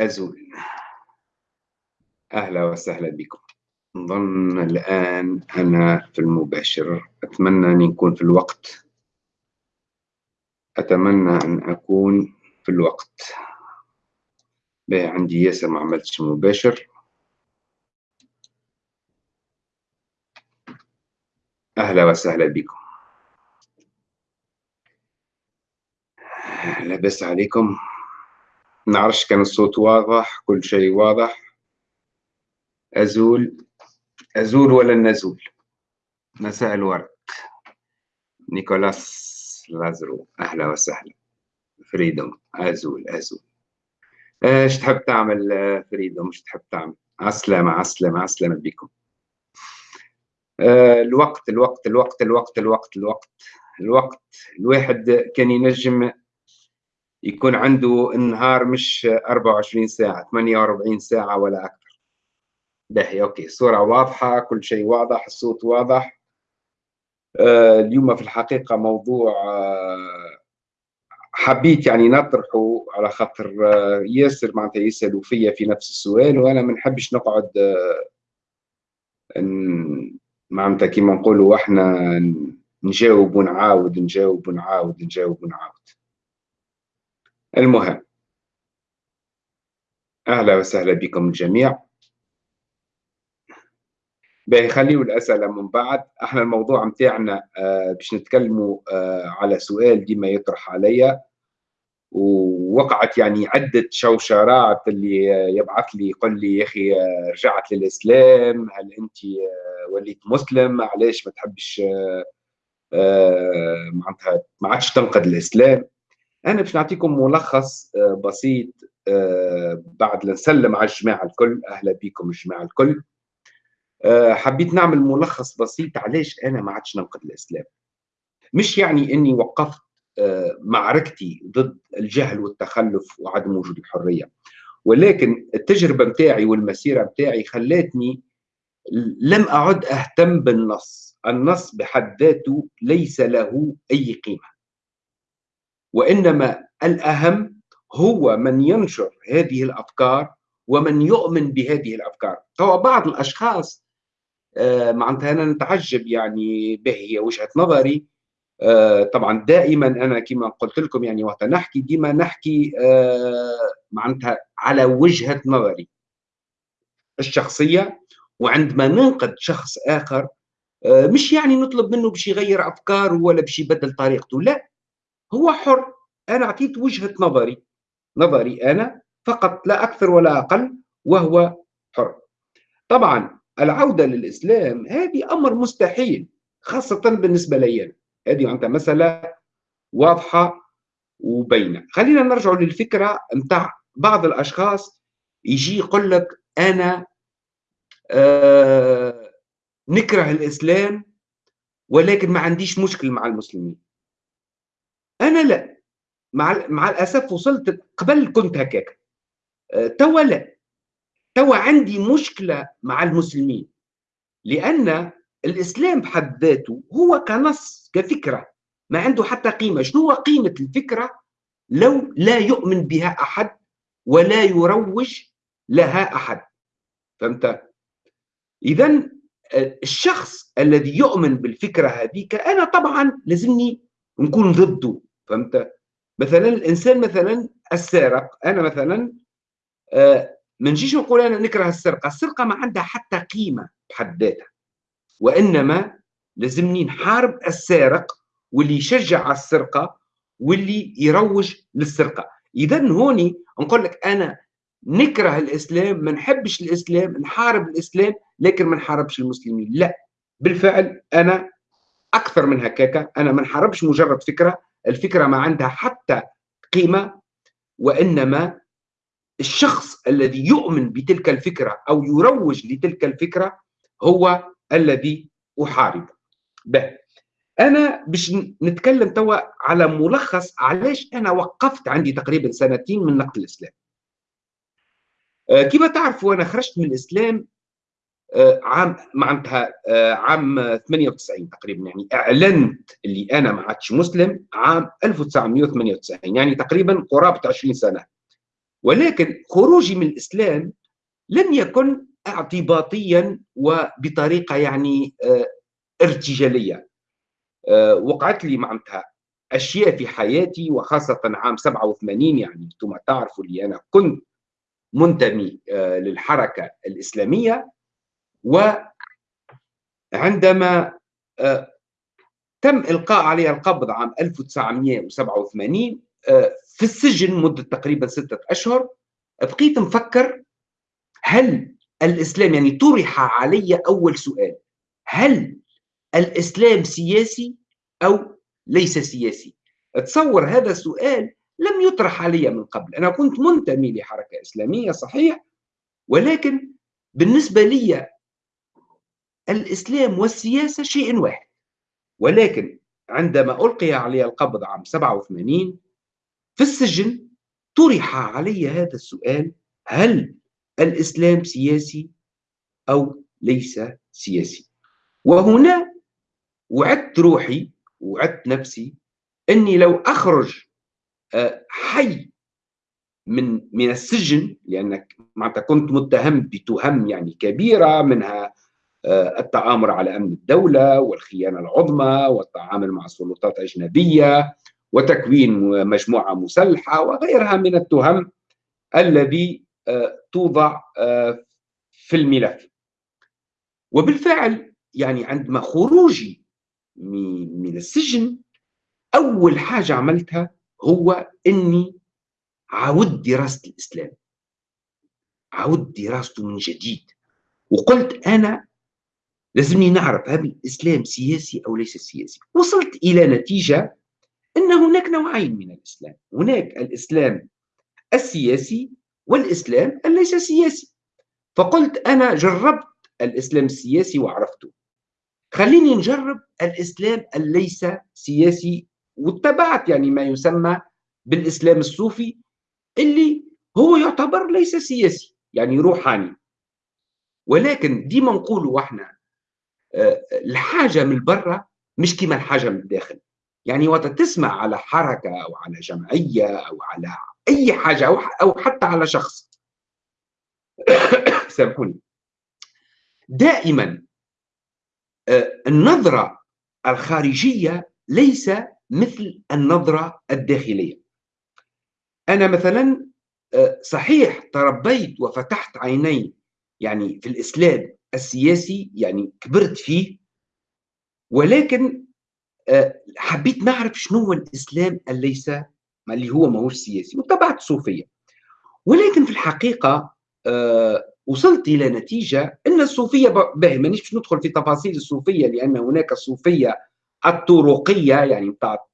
أزول. أهلا وسهلا بكم. نظن الآن أنا في المباشر. أتمنى أن يكون في الوقت. أتمنى أن أكون في الوقت. باهي عندي ياسر ما عملتش مباشر. أهلا وسهلا بكم. لاباس عليكم. نعرفش كان الصوت واضح كل شيء واضح. أزول أزول ولا نزول؟ مساء الورد نيكولاس لازرو أهلا وسهلا. فريدوم أزول أزول. إيش تحب تعمل فريدوم؟ إيش تحب تعمل؟ عسلامة عسلامة عسلامة بكم. آه، الوقت الوقت الوقت الوقت الوقت الوقت الوقت. الواحد كان ينجم يكون عنده النهار مش 24 ساعة 48 ساعة ولا أكثر. باهي أوكي. الصورة واضحة كل شيء واضح الصوت واضح. آه اليوم في الحقيقة موضوع آه حبيت يعني نطرحه على خاطر آه ياسر معناتها يسألوا فيا في نفس السؤال وأنا ما نحبش نقعد آه معناتها كيما نقولوا إحنا نجاوب ونعاود نجاوب ونعاود نجاوب ونعاود. المهم. أهلا وسهلا بكم الجميع. باهي خليوا الأسئلة من بعد. إحنا الموضوع متاعنا آه باش نتكلموا آه على سؤال ديما يطرح عليا. ووقعت يعني عدة شوشرات اللي يبعث لي يقول لي يا أخي آه، رجعت للإسلام هل أنت آه، وليت مسلم؟ علاش ما تحبش آه، معناتها ما عادش تنقد الإسلام؟ أنا باش نعطيكم ملخص آه، بسيط آه، بعد نسلم على الجماعة الكل. أهلا بكم الجماعة الكل. آه، حبيت نعمل ملخص بسيط. علاش أنا ما عادش ننقد الإسلام؟ مش يعني إني وقفت معركتي ضد الجهل والتخلف وعدم وجود الحرية. ولكن التجربة متاعي والمسيرة متاعي خلاتني لم أعد أهتم بالنص. النص بحد ذاته ليس له أي قيمة. وإنما الأهم هو من ينشر هذه الأفكار ومن يؤمن بهذه الأفكار. هو بعض الأشخاص آه معناتها أنا نتعجب يعني به هي وجهة نظري. آه طبعا دائما أنا كما قلت لكم يعني وقت نحكي ديما نحكي آه معناتها على وجهة نظري الشخصية. وعندما ننقد شخص آه، مش يعني نطلب منه باش يغير أفكاره ولا باش يبدل طريقته لا. هو حر. أنا أعطيت وجهة نظري. نظري أنا فقط لا أكثر ولا أقل وهو حر. طبعا العودة للإسلام هذه أمر مستحيل خاصة بالنسبة لي هذه انت مسألة واضحة وبينة. خلينا نرجع للفكرة نتاع بعض الأشخاص يجي يقول لك أنا آه نكره الإسلام ولكن ما عنديش مشكل مع المسلمين. أنا لا. مع مع الأسف وصلت قبل كنت هكاك. أه، توا لا. توا عندي مشكلة مع المسلمين. لأن الإسلام بحد ذاته هو كنص كفكرة. ما عنده حتى قيمة. شنو هو قيمة الفكرة؟ لو لا يؤمن بها أحد ولا يروج لها أحد. فهمت؟ اذا أه، الشخص الذي يؤمن بالفكرة هذيك أنا طبعا لازمني نكون ضده. فهمت؟ مثلا الإنسان مثلا السارق أنا مثلا آه، ما نجيش نقول أنا نكره السرقة السرقة ما عندها حتى قيمة بحد ذاتها وإنما لازمني نحارب السارق واللي يشجع على السرقة واللي يروج للسرقة. اذا هوني نقول لك أنا نكره الإسلام ما نحبش الإسلام نحارب الإسلام لكن ما نحاربش المسلمين. لا بالفعل أنا أكثر من هكاك أنا ما نحاربش مجرد فكرة الفكرة ما عندها حتى قيمة وإنما الشخص الذي يؤمن بتلك الفكرة أو يروج لتلك الفكرة هو الذي أحارب. به أنا باش نتكلم توا على ملخص علاش أنا وقفت عندي تقريبا سنتين من نقد الإسلام. آه، كما تعرفوا أنا خرجت من الإسلام آه، عام معناتها آه، عام 98 تقريبا يعني أعلنت اللي أنا ما عادش مسلم عام 1998 يعني تقريبا قرابة 20 سنة. ولكن خروجي من الإسلام لم يكن اعتباطيا وبطريقة يعني آه، ارتجالية. آه، وقعت لي معناتها أشياء في حياتي وخاصة عام 87 يعني أنتم تعرفوا لي أنا كنت منتمي آه، للحركة الإسلامية. وعندما تم إلقاء علي القبض عام 1987 في السجن مدة تقريبا ستة أشهر بقيت مفكر هل الإسلام يعني طرح علي أول سؤال هل الإسلام سياسي أو ليس سياسي؟ تصور هذا السؤال لم يطرح علي من قبل. أنا كنت منتمي لحركة إسلامية صحيح ولكن بالنسبة لي الإسلام والسياسة شيء واحد. ولكن عندما ألقي علي القبض عام 87 في السجن طرح علي هذا السؤال هل الإسلام سياسي أو ليس سياسي؟ وهنا وعدت روحي وعدت نفسي أني لو أخرج آه، حي من من السجن لأنك معناتها كنت متهم بتهم يعني كبيرة منها التآمر على أمن الدولة والخيانة العظمى والتعامل مع سلطات أجنبية وتكوين مجموعة مسلحة وغيرها من التهم الذي آه، توضع آه، في الملف. وبالفعل يعني عندما خروجي من السجن أول حاجة عملتها هو أني عاود دراسة الإسلام. عاود دراسته من جديد. وقلت أنا لازمني نعرف هل الإسلام سياسي أو ليس سياسي. وصلت إلى نتيجة أن هناك نوعين من الإسلام. هناك الإسلام السياسي والإسلام ليس سياسي. فقلت أنا جربت الإسلام السياسي وعرفته. خليني نجرب الإسلام الليس سياسي واتبعت يعني ما يسمى بالإسلام الصوفي اللي هو يعتبر ليس سياسي يعني روحاني. ولكن ديما نقولوا إحنا الحاجة من برا مش كما الحاجة من الداخل. يعني وقت تسمع على حركة أو على جمعية أو على أي حاجة أو, أو حتى على شخص. سامحوني. دائما آه، النظرة الخارجية ليس مثل النظرة الداخلية. أنا مثلا آه، صحيح تربيت وفتحت عيني يعني في الإسلام السياسي يعني كبرت فيه ولكن آه، حبيت نعرف شنو هو الإسلام الليس اللي هو ماهوش سياسي واتبعت الصوفية. ولكن في الحقيقة آه، وصلت إلى نتيجة إن الصوفية باهي مانيش باش ندخل في تفاصيل الصوفية لأن هناك الصوفية الطرقية يعني بتاع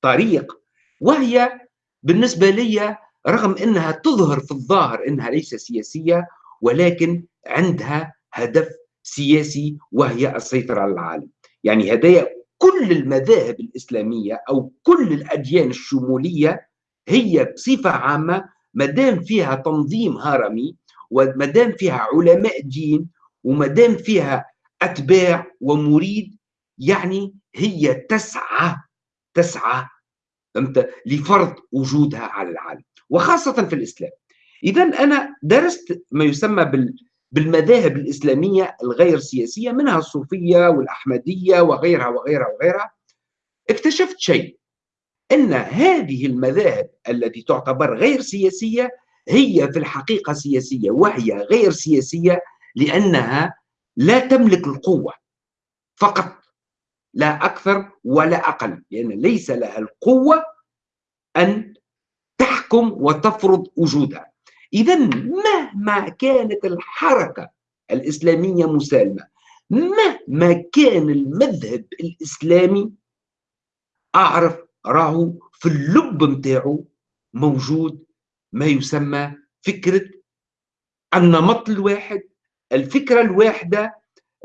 طريق وهي بالنسبة لي رغم إنها تظهر في الظاهر إنها ليس سياسية ولكن عندها هدف سياسي وهي السيطرة على العالم. يعني هدايا كل المذاهب الإسلامية أو كل الأديان الشمولية هي بصفة عامة ما دام فيها تنظيم هرمي وما دام فيها علماء دين وما دام فيها أتباع ومريد يعني هي تسعى تسعى فهمت؟ لفرض وجودها على العالم وخاصة في الإسلام. إذا أنا درست ما يسمى بال بالمذاهب الإسلامية الغير سياسية منها الصوفية والأحمدية وغيرها وغيرها وغيرها اكتشفت شيء أن هذه المذاهب التي تعتبر غير سياسية هي في الحقيقة سياسية وهي غير سياسية لأنها لا تملك القوة فقط لا أكثر ولا أقل لأن ليس لها القوة أن تحكم وتفرض وجودها. إذا مهما كانت الحركة الإسلامية مسالمة مهما كان المذهب الإسلامي أعرف راهو في اللب متاعه موجود ما يسمى فكرة النمط الواحد الفكرة الواحدة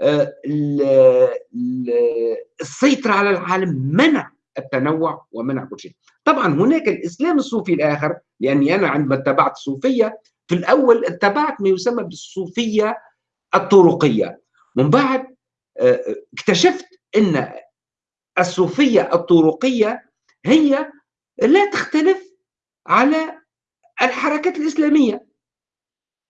آه، السيطرة على العالم منع التنوع ومنع كل شيء. طبعا هناك الإسلام الصوفي الآخر لأني أنا عندما اتبعت الصوفية في الأول اتبعت ما يسمى بالصوفية الطرقية. من بعد آه، اكتشفت أن الصوفية الطرقية هي لا تختلف على الحركات الإسلامية.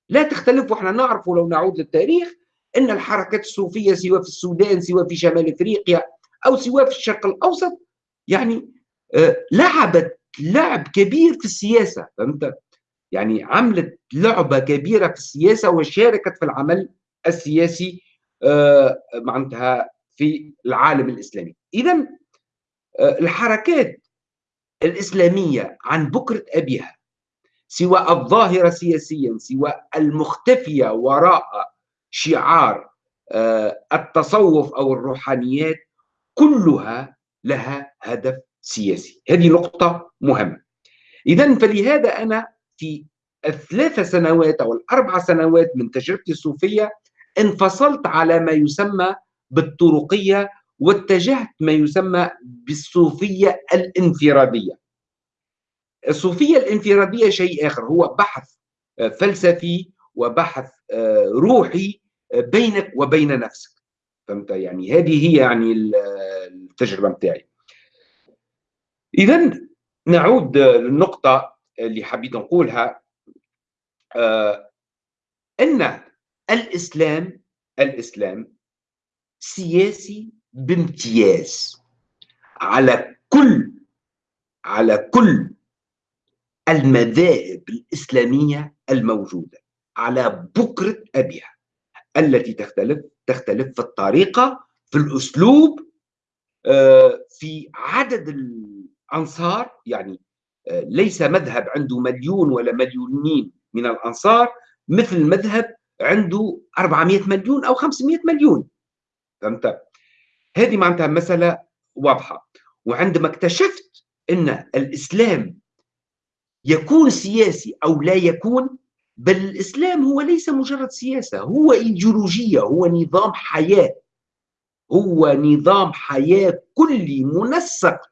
لا تختلف وإحنا نعرف ولو نعود للتاريخ أن الحركات الصوفية سواء في السودان سواء في شمال أفريقيا أو سواء في الشرق الأوسط يعني آه، لعبت لعب كبير في السياسة فهمت؟ يعني عملت لعبة كبيرة في السياسة وشاركت في العمل السياسي آه، معناتها في العالم الإسلامي. إذا آه، الحركات الإسلامية عن بكرة أبيها سواء الظاهرة سياسيا سواء المختفية وراء شعار آه، التصوف أو الروحانيات كلها لها هدف سياسي. هذه نقطة مهمة. إذا فلهذا أنا في الثلاث سنوات أو الأربع سنوات من تجربتي الصوفية انفصلت على ما يسمى بالطرقية واتجهت ما يسمى بالصوفية الانفرادية. الصوفية الانفرادية شيء آخر هو بحث آه، فلسفي وبحث آه، روحي آه، بينك وبين نفسك. فهمت؟ يعني هذه هي يعني التجربة متاعي إذا نعود للنقطة اللي حبيت نقولها أن الإسلام الإسلام سياسي بامتياز على كل على كل المذاهب الإسلامية الموجودة على بكرة أبيها التي تختلف تختلف في الطريقة في الأسلوب آه، في عدد الأنصار يعني آه، ليس مذهب عنده مليون ولا مليونين من الأنصار مثل مذهب عنده 400 مليون أو 500 مليون. فهمت؟ هذه معناتها مسألة واضحة. وعندما اكتشفت أن الإسلام يكون سياسي أو لا يكون بل الإسلام هو ليس مجرد سياسة هو إيديولوجية هو نظام حياة. هو نظام حياة كلي منسق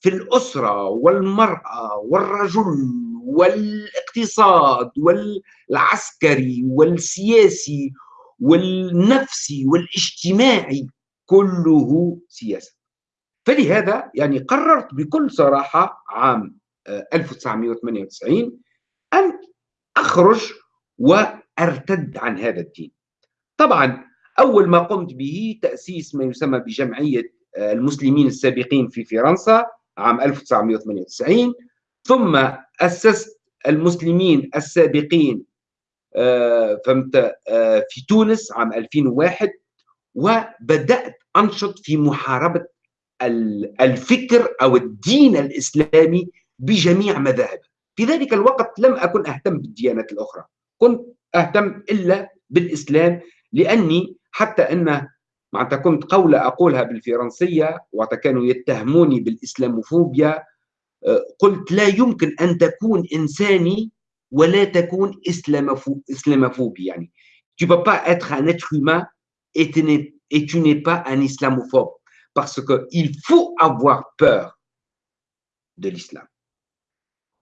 في الأسرة والمرأة والرجل والاقتصاد والعسكري والسياسي والنفسي والاجتماعي كله سياسة. فلهذا يعني قررت بكل صراحة عام 1998 أن أخرج وأرتد عن هذا الدين. طبعا أول ما قمت به تأسيس ما يسمى بجمعية آه، المسلمين السابقين في فرنسا عام 1998 ثم أسست المسلمين السابقين آه، فهمت آه، في تونس عام 2001 وبدأت أنشط في محاربة الفكر أو الدين الإسلامي بجميع مذاهبه في ذلك الوقت لم أكن أهتم بالديانات الأخرى. كنت أهتم إلا بالإسلام لأني حتى أن معناتها كنت قولة أقولها بالفرنسية وقت كانوا يتهموني بالإسلاموفوبيا. آه، قلت لا يمكن أن تكون إنساني ولا تكون إسلاموفوبي يعني. Tu peux pas être un être humain et tu n'es, pas un islamophobe. Parce qu'il faut avoir peur de l'islam.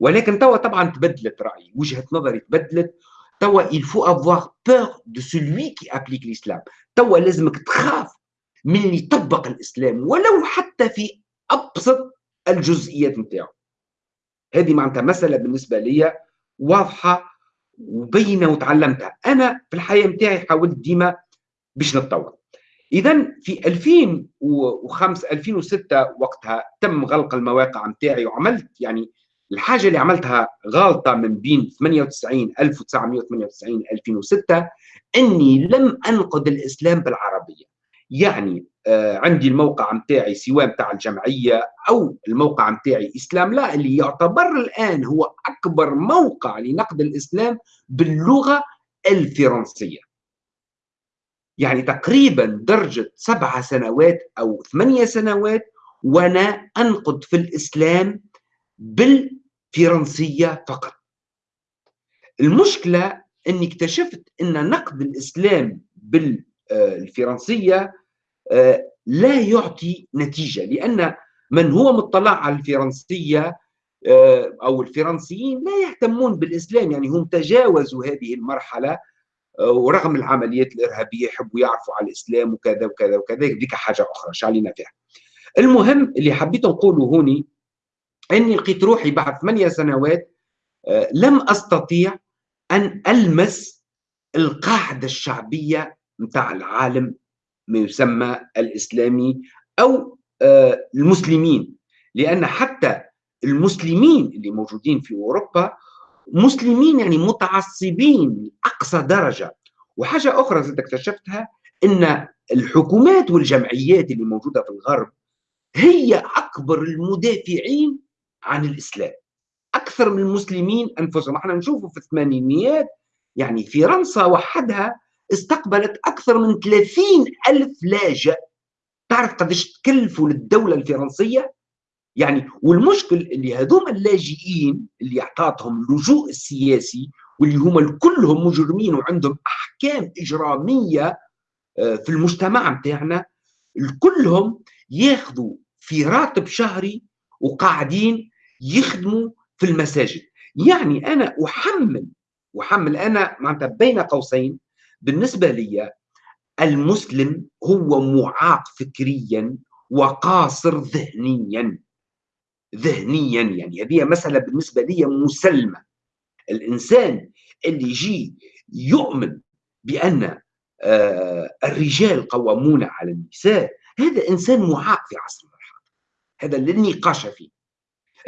ولكن توا طبعا تبدلت رأيي وجهة نظري تبدلت توا il faut avoir peur de celui qui applique l'islam. توا لازمك تخاف من اللي يطبق الإسلام ولو حتى في أبسط الجزئيات نتاعو. هذه معناتها مسألة بالنسبة لي واضحة وبينة وتعلمتها. أنا في الحياة نتاعي حاولت ديما باش نتطور. اذا في 2005 2006 وقتها تم غلق المواقع نتاعي وعملت يعني الحاجة اللي عملتها غلطه من بين 98 1998 2006 إني لم أنقد الإسلام بالعربية. يعني آه عندي الموقع نتاعي سواء نتاع الجمعية أو الموقع نتاعي إسلام لا اللي يعتبر الآن هو أكبر موقع لنقد الإسلام باللغة الفرنسية. يعني تقريبا درجة سبع سنوات أو ثمانية سنوات وأنا أنقد في الإسلام بالفرنسية فقط. المشكلة أني اكتشفت أن نقد الإسلام بالفرنسية آه، لا يعطي نتيجة لأن من هو مطلع على الفرنسية آه، أو الفرنسيين لا يهتمون بالإسلام يعني هم تجاوزوا هذه المرحلة آه، ورغم العمليات الإرهابية يحبوا يعرفوا على الإسلام وكذا وكذا وكذا ذيك حاجة أخرى شعلينا فيها. المهم اللي حبيت نقوله هوني إني لقيت روحي بعد ثمانية سنوات آه، لم أستطيع أن ألمس القاعدة الشعبية متاع العالم ما يسمى الإسلامي أو آه، المسلمين. لأن حتى المسلمين اللي موجودين في أوروبا مسلمين يعني متعصبين لأقصى درجة. وحاجة أخرى زاد اكتشفتها أن الحكومات والجمعيات اللي موجودة في الغرب هي أكبر المدافعين عن الإسلام. أكثر من المسلمين أنفسهم. إحنا نشوفوا في الثمانينيات يعني فرنسا وحدها استقبلت أكثر من 30 ألف لاجئ. تعرف قديش تكلفوا للدولة الفرنسية؟ يعني والمشكل اللي هذوما اللاجئين اللي أعطاتهم اللجوء السياسي واللي هم كلهم مجرمين وعندهم أحكام إجرامية آه، في المجتمع بتاعنا كلهم ياخذوا في راتب شهري وقاعدين يخدموا في المساجد. يعني أنا أحمل أحمل أنا معناتها بين قوسين بالنسبة لي المسلم هو معاق فكريا وقاصر ذهنيا. ذهنيا يعني هذه مسألة بالنسبة لي مسلمة. الإنسان اللي يجي يؤمن بأن آه، الرجال قوامون على النساء هذا إنسان معاق في عصرنا. هذا اللي النقاش فيه.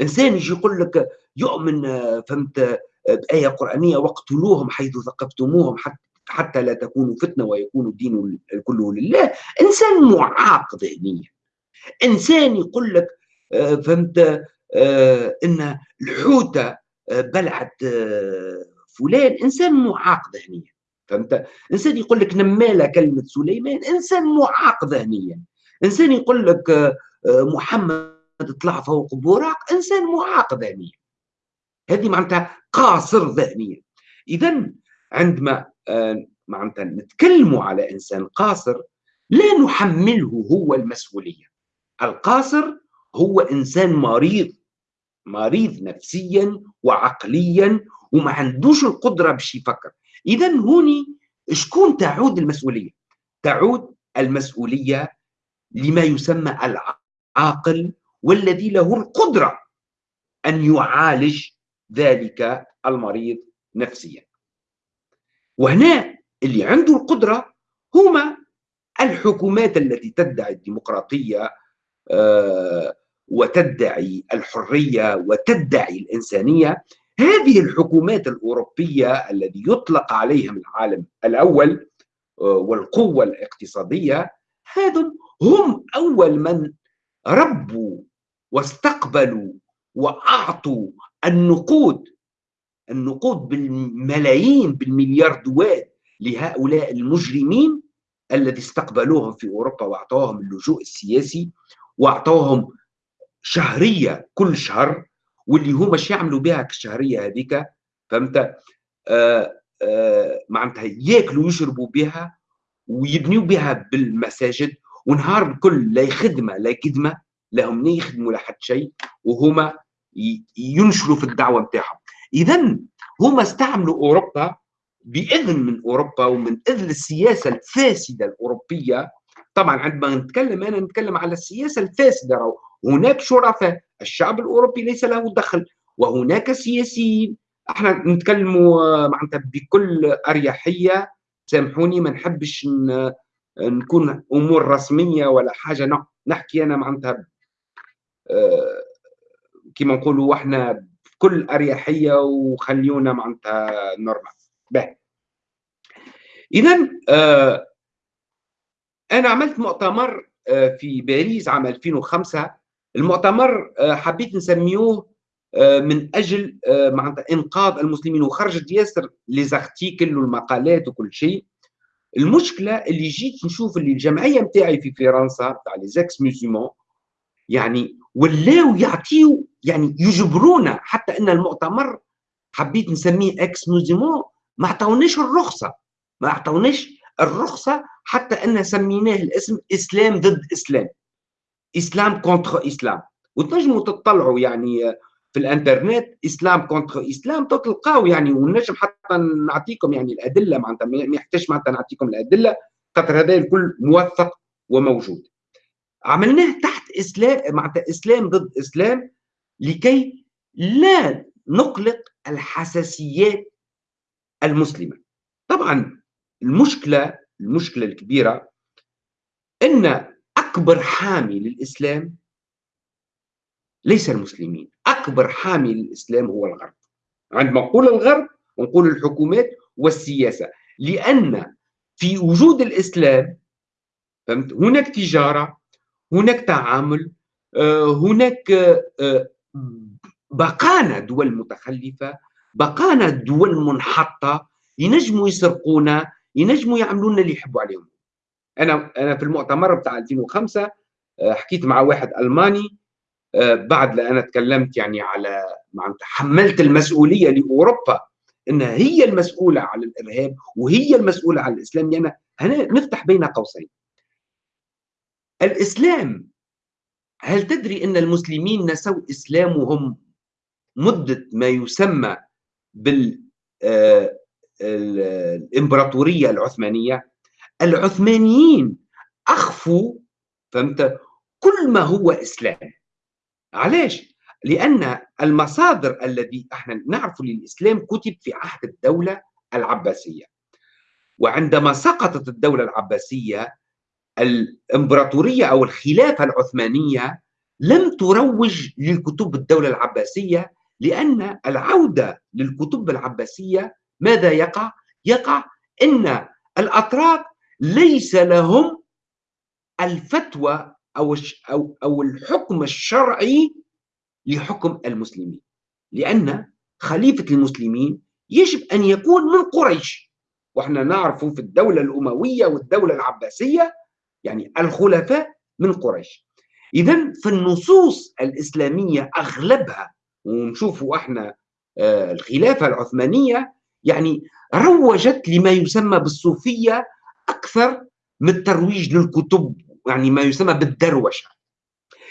إنسان يجي يقول لك يؤمن آه، فهمت آه، بآية قرآنية واقتلوهم حيث ثقفتموهم حتى حتى لا تكونوا فتنة ويكون الدين كله لله. إنسان معاق ذهنيا. إنسان يقول لك آه، فهمت إن الحوته بلعت فلان. إنسان معاق ذهنيا. فهمت؟ إنسان يقول لك نماله كلمة سليمان. إنسان معاق ذهنيا. إنسان يقول لك محمد طلع فوق براق إنسان معاق ذهنيا. هذه معناتها قاصر ذهنيا. اذا عندما معناتها نتكلموا على إنسان قاصر لا نحمله هو المسؤولية. القاصر هو إنسان مريض مريض نفسيا وعقليا وما عندوش القدرة باش يفكر. اذا هوني شكون تعود المسؤولية؟ تعود المسؤولية لما يسمى العاقل والذي له القدرة أن يعالج ذلك المريض نفسيا. وهنا اللي عنده القدرة هما الحكومات التي تدعي الديمقراطية آه، وتدعي الحرية وتدعي الإنسانية. هذه الحكومات الأوروبية الذي يطلق عليهم العالم الأول آه، والقوة الاقتصادية هذم هم أول من ربوا واستقبلوا وأعطوا النقود. النقود بالملايين بالملياردوات لهؤلاء المجرمين الذي استقبلوهم في أوروبا وأعطوهم اللجوء السياسي وأعطوهم شهرية كل شهر واللي هما شو يعملوا بها الشهريه هذيك؟ فهمت؟ آه آه معناتها ياكلوا ويشربوا بها ويبنيوا بها بالمساجد ونهار الكل لا خدمه لا لهم لا يخدموا لحد شيء وهما ينشروا في الدعوة نتاعهم اذا هما استعملوا أوروبا بإذن من أوروبا ومن إذن السياسة الفاسدة الأوروبية. طبعا عندما نتكلم أنا نتكلم على السياسة الفاسدة هناك شرفاء الشعب الأوروبي ليس له دخل وهناك سياسيين. إحنا نتكلموا معناتها بكل أريحية. سامحوني ما نحبش نكون أمور رسمية ولا حاجة. نحكي أنا معناتها كما نقولوا إحنا بكل أريحية وخليونا معناتها normal. اذا آه أنا عملت مؤتمر آه، في باريس عام 2005 المؤتمر آه، حبيت نسميوه آه، من أجل معناتها إنقاذ المسلمين. وخرجت ياسر les articles والمقالات وكل شيء. المشكلة اللي جيت نشوف اللي الجمعية نتاعي في فرنسا تاع les ex-musulmans يعني ولاو يعطيو يعني يجبرونا حتى إن المؤتمر حبيت نسميه ex-musulmans ما عطاوناش الرخصة ما عطاوناش الرخصة حتى إن سميناه الاسم إسلام ضد إسلام Islam contre Islam. وتنجموا تطلعوا يعني في الإنترنت Islam contre Islam تلقاو يعني ونجم حتى نعطيكم يعني الأدلة معناتها ما يحتاج معناتها نعطيكم الأدلة. خاطر هذا الكل موثق وموجود. عملناه تحت إسلام معناتها إسلام ضد إسلام لكي لا نقلق الحساسيات المسلمة. طبعا المشكلة المشكلة الكبيرة أن أكبر حامي للإسلام ليس المسلمين. أكبر حامي للإسلام هو الغرب. عندما نقول الغرب نقول الحكومات والسياسة. لأن في وجود الإسلام فهمت؟ هناك تجارة هناك تعامل آه، هناك آه، بقانا دول متخلفة بقانا دول منحطة ينجموا يسرقونا ينجموا يعملوا لنا اللي يحبوا عليهم. أنا أنا في المؤتمر بتاع 2005 آه، حكيت مع واحد ألماني بعد لا أنا تكلمت يعني على معناتها حملت المسؤولية لأوروبا. إنها هي المسؤولة على الإرهاب وهي المسؤولة على الإسلام. هنا نفتح بين قوسين. الإسلام هل تدري إن المسلمين نسوا إسلامهم مدة ما يسمى بال آه، الإمبراطورية العثمانية؟ العثمانيين أخفوا فهمت؟ كل ما هو إسلام. علاش؟ لأن المصادر الذي إحنا نعرف للإسلام كتب في عهد الدولة العباسية وعندما سقطت الدولة العباسية الإمبراطورية أو الخلافة العثمانية لم تروج لكتب الدولة العباسية لأن العودة للكتب العباسية ماذا يقع؟ يقع إن الأتراك ليس لهم الفتوى أو أو الحكم الشرعي لحكم المسلمين. لأن خليفة المسلمين يجب أن يكون من قريش. وإحنا نعرف في الدولة الأموية والدولة العباسية يعني الخلفاء من قريش. اذا في النصوص الإسلامية أغلبها ونشوفوا إحنا آه، الخلافة العثمانية يعني روجت لما يسمى بالصوفية أكثر من الترويج للكتب يعني ما يسمى بالدروشة.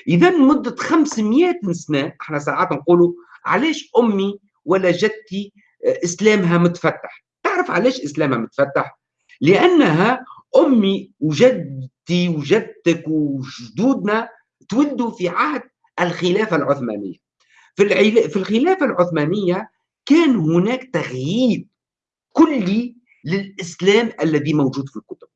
اذا مدة 500 سنة إحنا ساعات نقولوا علاش أمي ولا جدتي آه، إسلامها متفتح؟ تعرف علاش إسلامها متفتح؟ لأنها أمي وجدتي وجدتك وجدودنا تولدوا في عهد الخلافة العثمانية. في في الخلافة العثمانية كان هناك تغيير كلي للإسلام الذي موجود في الكتب.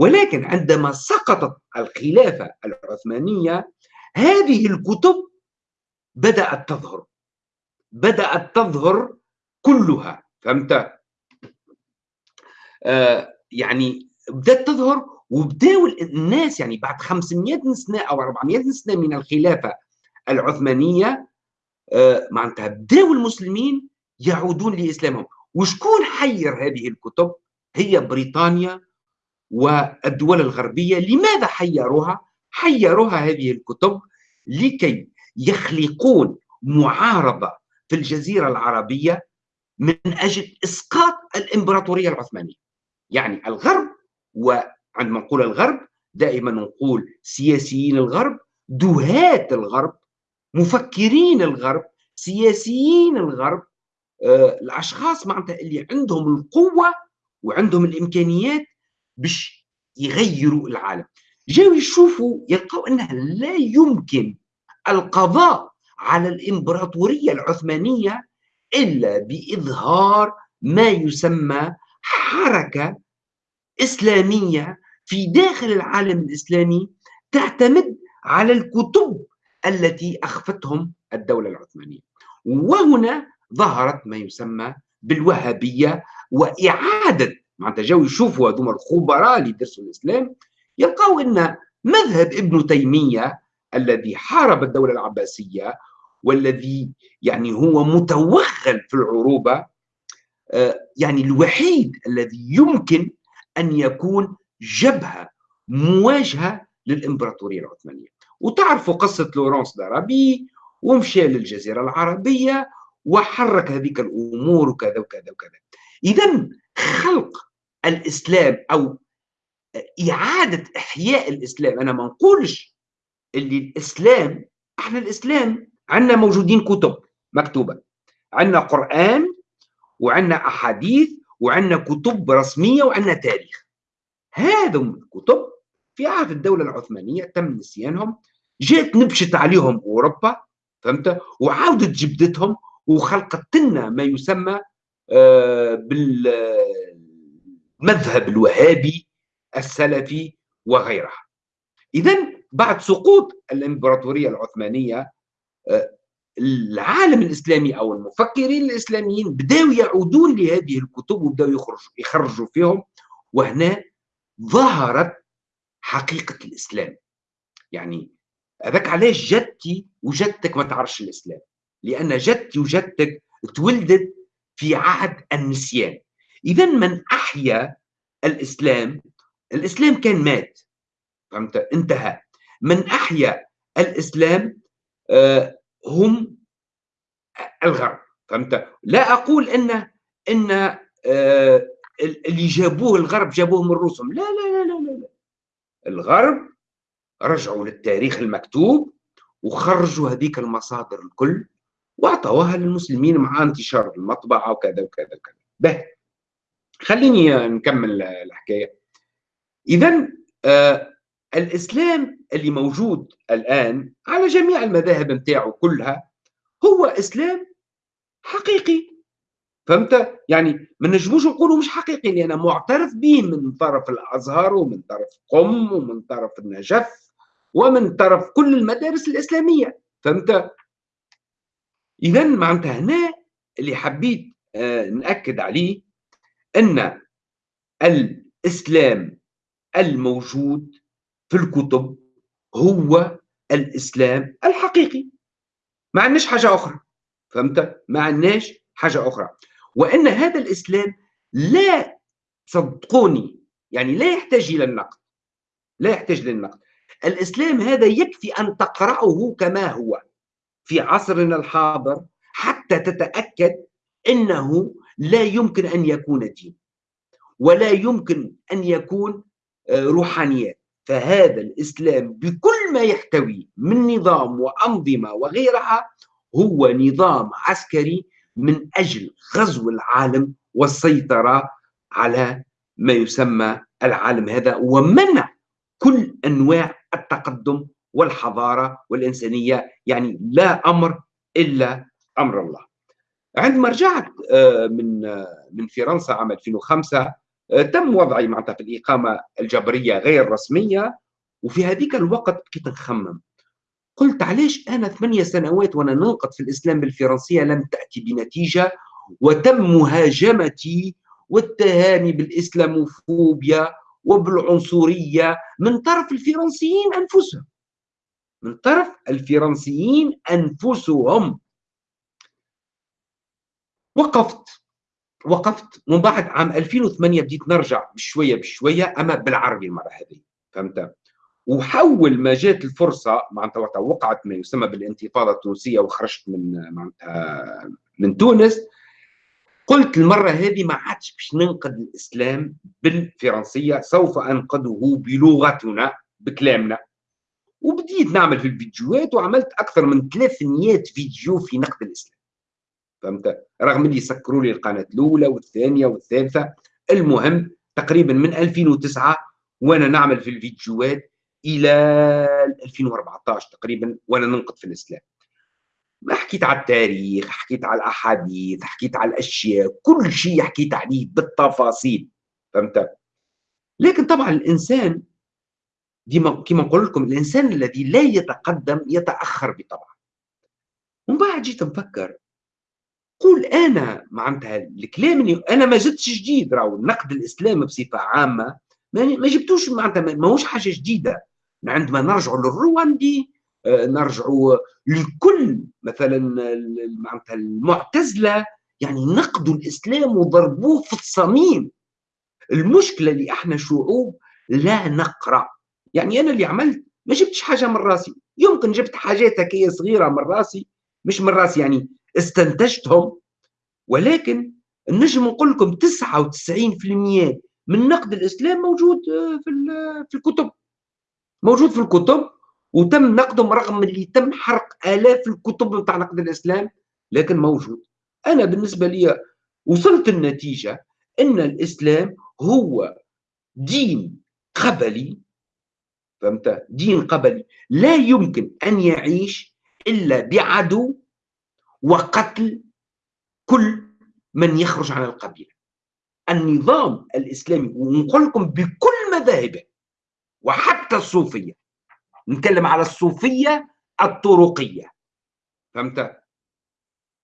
ولكن عندما سقطت الخلافة العثمانية هذه الكتب بدأت تظهر. بدأت تظهر كلها فهمت؟ آه يعني بدأت تظهر وبداوا الناس يعني بعد 500 سنة أو 400 سنة من الخلافة العثمانية آه معناتها بداوا المسلمين يعودون لإسلامهم. وشكون حير هذه الكتب؟ هي بريطانيا والدول الغربية لماذا حيروها؟ حيروها هذه الكتب لكي يخلقون معارضة في الجزيرة العربية من أجل إسقاط الإمبراطورية العثمانية. يعني الغرب وعندما نقول الغرب دائما نقول سياسيين الغرب دهاة الغرب مفكرين الغرب سياسيين الغرب آه، الأشخاص معناتها اللي عندهم القوة وعندهم الإمكانيات باش يغيروا العالم. جاوا يشوفوا يلقوا انه لا يمكن القضاء على الإمبراطورية العثمانية إلا بإظهار ما يسمى حركة إسلامية في داخل العالم الإسلامي تعتمد على الكتب التي أخفتهم الدولة العثمانية. وهنا ظهرت ما يسمى بالوهابية وإعادة معناتها جاوا يشوفوا هذوما الخبراء اللي درسوا الإسلام يلقاو إن مذهب ابن تيمية الذي حارب الدولة العباسية والذي يعني هو متوغل في العروبة آه، يعني الوحيد الذي يمكن أن يكون جبهة مواجهة للإمبراطورية العثمانية. وتعرفوا قصة لورانس دارابي ومشى للجزيرة العربية وحرك هذيك الأمور وكذا وكذا وكذا. اذا خلق الإسلام أو إعادة إحياء الإسلام. أنا ما نقولش اللي الإسلام إحنا الإسلام عندنا موجودين كتب مكتوبة. عندنا قرآن وعندنا أحاديث وعندنا كتب رسمية وعندنا تاريخ. هذم الكتب في عهد الدولة العثمانية تم نسيانهم جات نبشت عليهم أوروبا فهمت؟ وعاودت جبدتهم وخلقت لنا ما يسمى آه، بالمذهب الوهابي السلفي وغيرها. إذا بعد سقوط الإمبراطورية العثمانية آه، العالم الإسلامي أو المفكرين الإسلاميين بدأوا يعودون لهذه الكتب وبدأوا يخرجوا, يخرجوا فيهم وهنا ظهرت حقيقة الإسلام. يعني هذاك علاش جدتي وجدتك ما تعرفش الإسلام؟ لأن جدتي وجدتك تولدت في عهد النسيان. إذا من أحيا الإسلام الإسلام كان مات. فهمت؟ انتهى. من أحيا الإسلام آه هم الغرب. فهمت؟ لا أقول أن أن آه اللي جابوه الغرب جابوه من الرسم لا لا لا لا لا. الغرب رجعوا للتاريخ المكتوب وخرجوا هذيك المصادر الكل وأعطوها للمسلمين مع انتشار المطبعة وكذا وكذا وكذا. به. خليني نكمل الحكاية. اذا آه الإسلام اللي موجود الآن على جميع المذاهب نتاعو كلها هو إسلام حقيقي. فهمت؟ يعني ما نجموش نقولوا مش حقيقي لأن معترف به من طرف الأزهر ومن طرف قم ومن طرف النجف ومن طرف كل المدارس الإسلامية. فهمت؟ اذا معناتها هنا اللي حبيت آه نأكد عليه أن الإسلام الموجود في الكتب هو الإسلام الحقيقي. ما عندناش حاجة أخرى فهمت؟ ما عندناش حاجة أخرى. وأن هذا الإسلام لا صدقوني يعني لا يحتاج إلى النقد لا يحتاج للنقد الإسلام هذا يكفي أن تقرأه كما هو في عصرنا الحاضر حتى تتأكد إنه لا يمكن أن يكون دين ولا يمكن أن يكون آه، روحانيات فهذا الإسلام بكل ما يحتوي من نظام وأنظمة وغيرها هو نظام عسكري من أجل غزو العالم والسيطرة على ما يسمى العالم هذا ومنع كل أنواع التقدم والحضارة والإنسانية يعني لا أمر إلا أمر الله. عندما رجعت آه، من آه، من فرنسا عام 2005 آه، تم وضعي معناتها في الإقامة الجبرية غير رسمية وفي هذيك الوقت كنت نخمم. قلت علاش أنا ثمانية سنوات وأنا ننقد في الإسلام بالفرنسية لم تأتي بنتيجة وتم مهاجمتي والتهاني بالإسلاموفوبيا وبالعنصرية من طرف الفرنسيين أنفسهم. من طرف الفرنسيين أنفسهم. وقفت. وقفت. من بعد عام 2008 بديت نرجع بشوية بشوية أما بالعربي المرة هذه. فهمت؟ وحول ما جات الفرصة معناتها وقعت ما يسمى بالانتفاضه التونسية وخرجت من معناتها من تونس. قلت المرة هذه ما عادش باش ننقد الإسلام بالفرنسية سوف أنقده بلغتنا بكلامنا. وبديت نعمل في الفيديوهات وعملت أكثر من 300 فيديو في نقد الإسلام. فهمت؟ رغم اللي سكروا لي القناة الأولى والثانية والثالثة المهم تقريبا من 2009 وأنا نعمل في الفيديوهات إلى 2014 تقريبا وأنا ننقد في الإسلام. ما حكيت على التاريخ حكيت على الأحاديث حكيت على الأشياء كل شيء حكيت عليه بالتفاصيل فهمت؟ لكن طبعا الإنسان ديما كما نقول لكم الإنسان الذي لا يتقدم يتأخر بطبعه. ومن بعد جيت نفكر قول أنا معناتها الكلام اللي أنا ما زدتش جديد راهو نقد الاسلام بصفة عامة ما جبتوش معناتها ماهوش حاجة جديدة. عندما نرجع للرواندي آه، نرجع لكل مثلا معناتها المعتزلة يعني نقدوا الإسلام وضربوه في الصميم. المشكلة اللي إحنا شعوب لا نقرأ. يعني أنا اللي عملت ما جبتش حاجة من راسي. يمكن جبت حاجات هكيه صغيرة من راسي مش من راسي يعني استنتجتهم ولكن نجم نقول لكم 99% من نقد الإسلام موجود آه، في في الكتب. موجود في الكتب وتم نقدهم رغم اللي تم حرق آلاف الكتب بتاع نقد الإسلام لكن موجود. أنا بالنسبة لي وصلت النتيجة أن الإسلام هو دين قبلي. فهمت؟ دين قبلي. لا يمكن أن يعيش إلا بعدو وقتل كل من يخرج عن القبيلة. النظام الإسلامي ونقول لكم بكل مذاهبه وحتى الصوفية نتكلم على الصوفية الطرقية. فهمت؟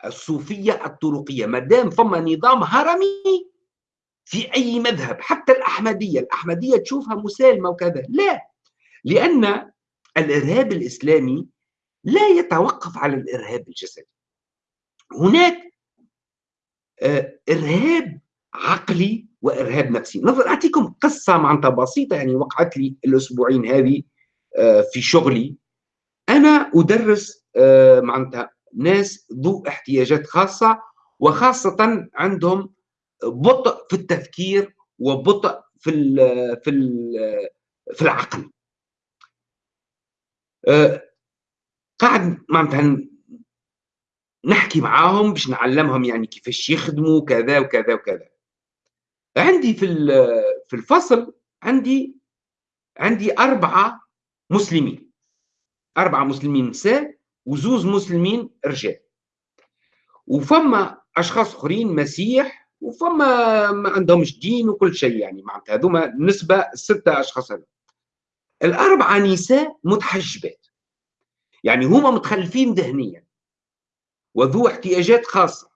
الصوفية الطرقية ما دام فما نظام هرمي في أي مذهب حتى الأحمدية الأحمدية تشوفها مسالمة وكذا. لا لأن الإرهاب الإسلامي لا يتوقف على الإرهاب الجسدي. هناك آه، إرهاب عقلي وإرهاب نفسي. نظر أعطيكم قصة معناتها بسيطة يعني وقعت لي الأسبوعين هذه آه، في شغلي. أنا أدرس آه، معناتها ناس ذو احتياجات خاصة وخاصة عندهم بطء في التفكير وبطء في ال في ال في العقل. قاعد معناتها نحكي معاهم باش نعلمهم يعني كيفاش يخدموا كذا وكذا وكذا. عندي في في الفصل عندي عندي أربعة مسلمين. أربعة مسلمين نساء وزوز مسلمين رجال. وفما أشخاص آخرين مسيح وفما ما عندهمش دين وكل شيء يعني معناتها هذوما نسبة ستة أشخاص هذوما. الأربعة نساء متحجبات. يعني هما متخلفين ذهنيا. وذو احتياجات خاصة.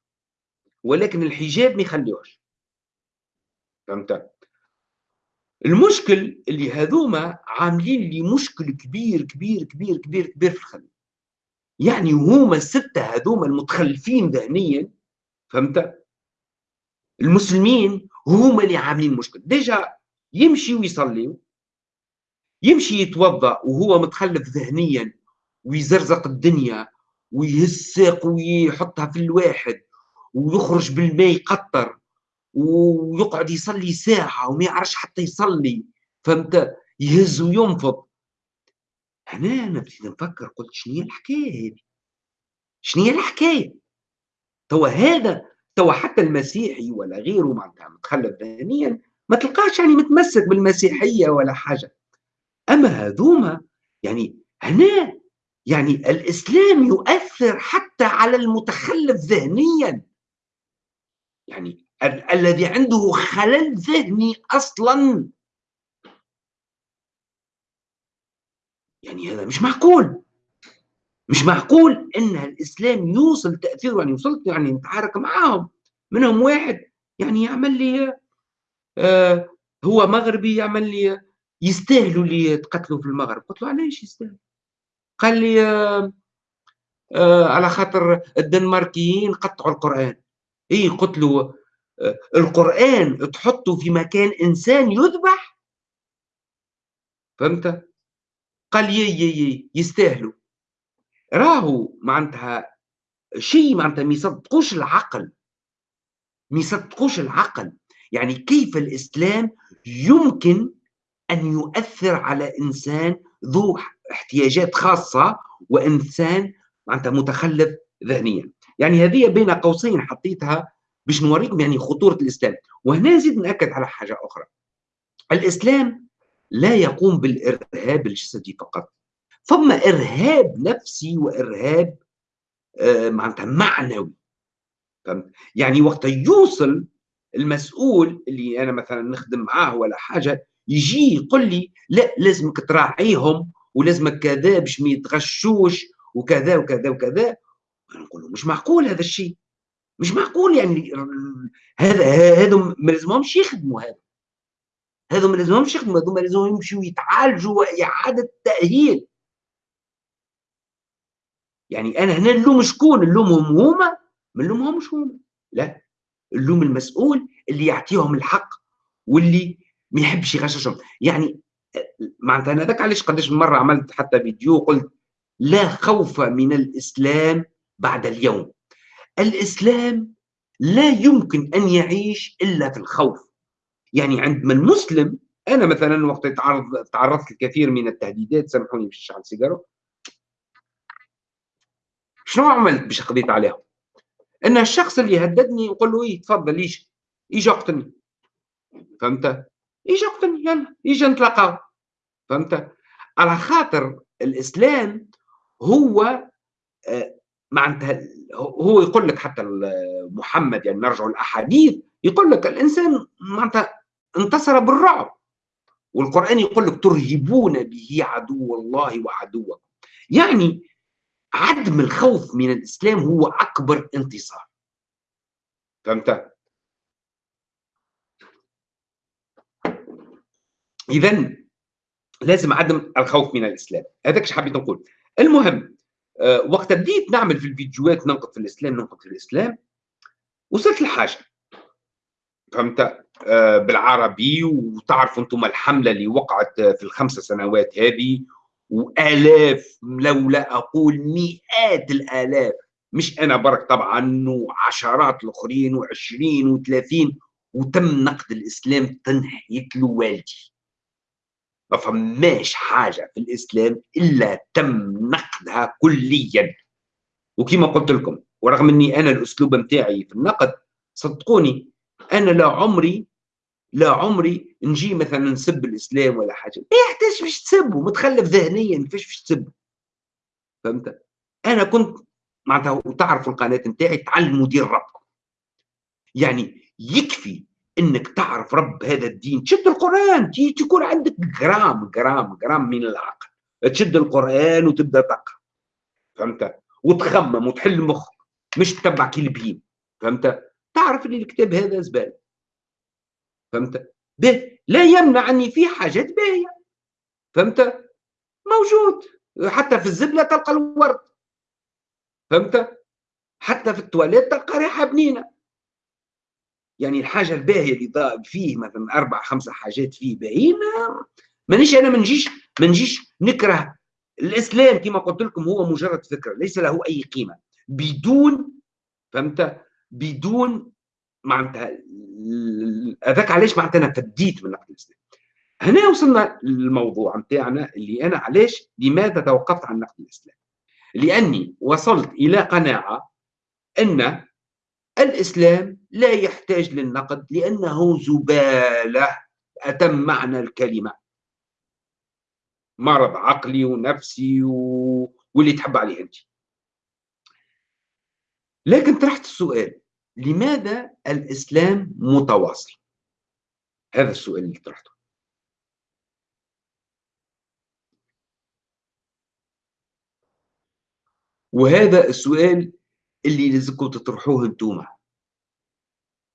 ولكن الحجاب ما يخليوش فهمت؟ المشكل اللي هذوما عاملين لي مشكل كبير كبير كبير كبير كبير في الخدمة يعني هما الستة هذوما المتخلفين ذهنيا فهمت؟ المسلمين هما اللي عاملين مشكل. ديجا يمشي ويصلي يمشي يتوضأ وهو متخلف ذهنيا ويزرزق الدنيا ويهسق ويحطها في الواحد ويخرج بالماء يقطر ويقعد يصلي ساعة وما يعرفش حتى يصلي فهمت؟ يهز وينفض. هنا أنا بديت نفكر قلت شنو هي الحكاية هذه؟ شنو هي الحكاية؟ توا هذا توا حتى المسيحي ولا غيره معناتها متخلف ذهنيا ما تلقاش يعني متمسك بالمسيحية ولا حاجة. أما هذوما يعني هنا يعني الإسلام يؤثر حتى على المتخلف ذهنيا. يعني ال الذي عنده خلل ذهني أصلا. يعني هذا مش معقول. مش معقول إن الإسلام يوصل تأثيره يعني وصلت يعني نتعارك معاهم. منهم واحد يعني يعمل لي آه هو مغربي يعمل لي يستاهلوا اللي يتقتلوا في المغرب. قلت له علاش يستاهلوا؟ قال لي آه آه على خاطر الدنماركيين قطعوا القرآن. اي قلت له آه القرآن تحطه في مكان إنسان يذبح؟ فهمت؟ قال يي يي يي يستاهلوا. راهو معناتها شيء معناتها ما يصدقوش العقل. ما يصدقوش العقل. يعني كيف الإسلام يمكن أن يؤثر على إنسان ذو احتياجات خاصة وإنسان معناتها متخلف ذهنيا. يعني هذه بين قوسين حطيتها باش نوريكم يعني خطورة الإسلام. وهنا نزيد نأكد على حاجة أخرى. الإسلام لا يقوم بالإرهاب الجسدي فقط. ثم إرهاب نفسي وإرهاب آه معناتها معنوي. فهمت يعني وقت يوصل المسؤول اللي أنا مثلا نخدم معاه ولا حاجة يجي يقول لي لا لازمك تراعيهم ولازمك كذا باش ما يتغشوش وكذا وكذا وكذا. نقول له مش معقول هذا الشيء. مش معقول يعني هذا هذا ما لازمهمش يخدموا هذا. هذا ما لازمهمش يخدموا هذا ما لازمهم يمشوا يتعالجوا وإعادة تاهيل يعني أنا هنا نلوم شكون؟ نلومهم هما؟ ما نلومهمش هما. لا. نلوم المسؤول اللي يعطيهم الحق واللي ما يحبش يغششهم. يعني معناتها أنا ذاك علاش قداش مرة عملت حتى فيديو قلت لا خوف من الإسلام بعد اليوم. الإسلام لا يمكن أن يعيش إلا في الخوف. يعني عندما المسلم أنا مثلا وقت تعرض تعرضت لكثير من التهديدات سامحوني باش نشعل سيجاره شنو عملت باش قضيت عليهم أن الشخص اللي هددني نقول له إيه تفضل إيش؟ يجي اقتلني فهمت؟ يجي اقتلني يلا يجي نتلاقاو. فهمت؟ على خاطر الإسلام هو آه، معناتها هو يقول لك حتى محمد يعني نرجع الاحاديث يقول لك الإنسان معناتها انتصر بالرعب. والقرآن يقول لك ترهبون به عدو الله وعدوكم. يعني عدم الخوف من الإسلام هو أكبر انتصار. فهمت؟ اذا لازم عدم الخوف من الإسلام. هذاك إيش حبيت نقول؟ المهم آه، وقت بديت نعمل في الفيديوهات ننقد في الإسلام ننقد في الإسلام وصلت لحاجة. فهمت؟ آه، بالعربي وتعرفوا أنتم الحملة اللي وقعت في الخمس سنوات هذه وآلاف لو لا أقول مئات الآلاف. مش أنا برك طبعا وعشرات الآخرين و20 و30 وتم نقد الإسلام تنحيت له والدي ما فماش حاجة في الإسلام إلا تم نقدها كليا. وكما قلت لكم ورغم إني أنا الأسلوب نتاعي في النقد صدقوني أنا لا عمري لا عمري نجي مثلا نسب الإسلام ولا حاجة. ما يحتاج باش تسبه متخلف ذهنيا كيفاش باش تسبه؟ فهمت؟ أنا كنت معناتها وتعرفوا القناة نتاعي تعلموا دين ربكم. يعني يكفي إنك تعرف رب هذا الدين. تشد القرآن. تكون عندك جرام جرام جرام من العقل. تشد القرآن وتبدأ تقرأ. فهمت؟ وتخمم وتحل مخك مش تتبع كلبين فهمت؟ تعرف ان الكتاب هذا زبالة. فهمت؟ به. لا يمنع اني في حاجات باهية. فهمت؟ موجود. حتى في الزبلة تلقى الورد. فهمت؟ حتى في التواليت تلقى ريحة بنينة. يعني الحاجة الباهية اللي فيه مثلا أربع خمسه حاجات فيه باهيين مانيش أنا ما نجيش ما نجيش نكره الإسلام كما قلت لكم هو مجرد فكرة ليس له أي قيمة. بدون فهمت؟ بدون معناتها هذاك علاش معناتها أنا فديت من نقد الإسلام. هنا وصلنا للموضوع نتاعنا اللي أنا علاش لماذا توقفت عن نقد الإسلام؟ لأني وصلت إلى قناعة أن الإسلام لا يحتاج للنقد لأنه زبالة. أتم معنى الكلمة. مرض عقلي ونفسي و... واللي تحب عليه أنت. لكن طرحت السؤال لماذا الإسلام متواصل؟ هذا السؤال اللي طرحته. وهذا السؤال اللي لازمكم تطرحوه انتوما.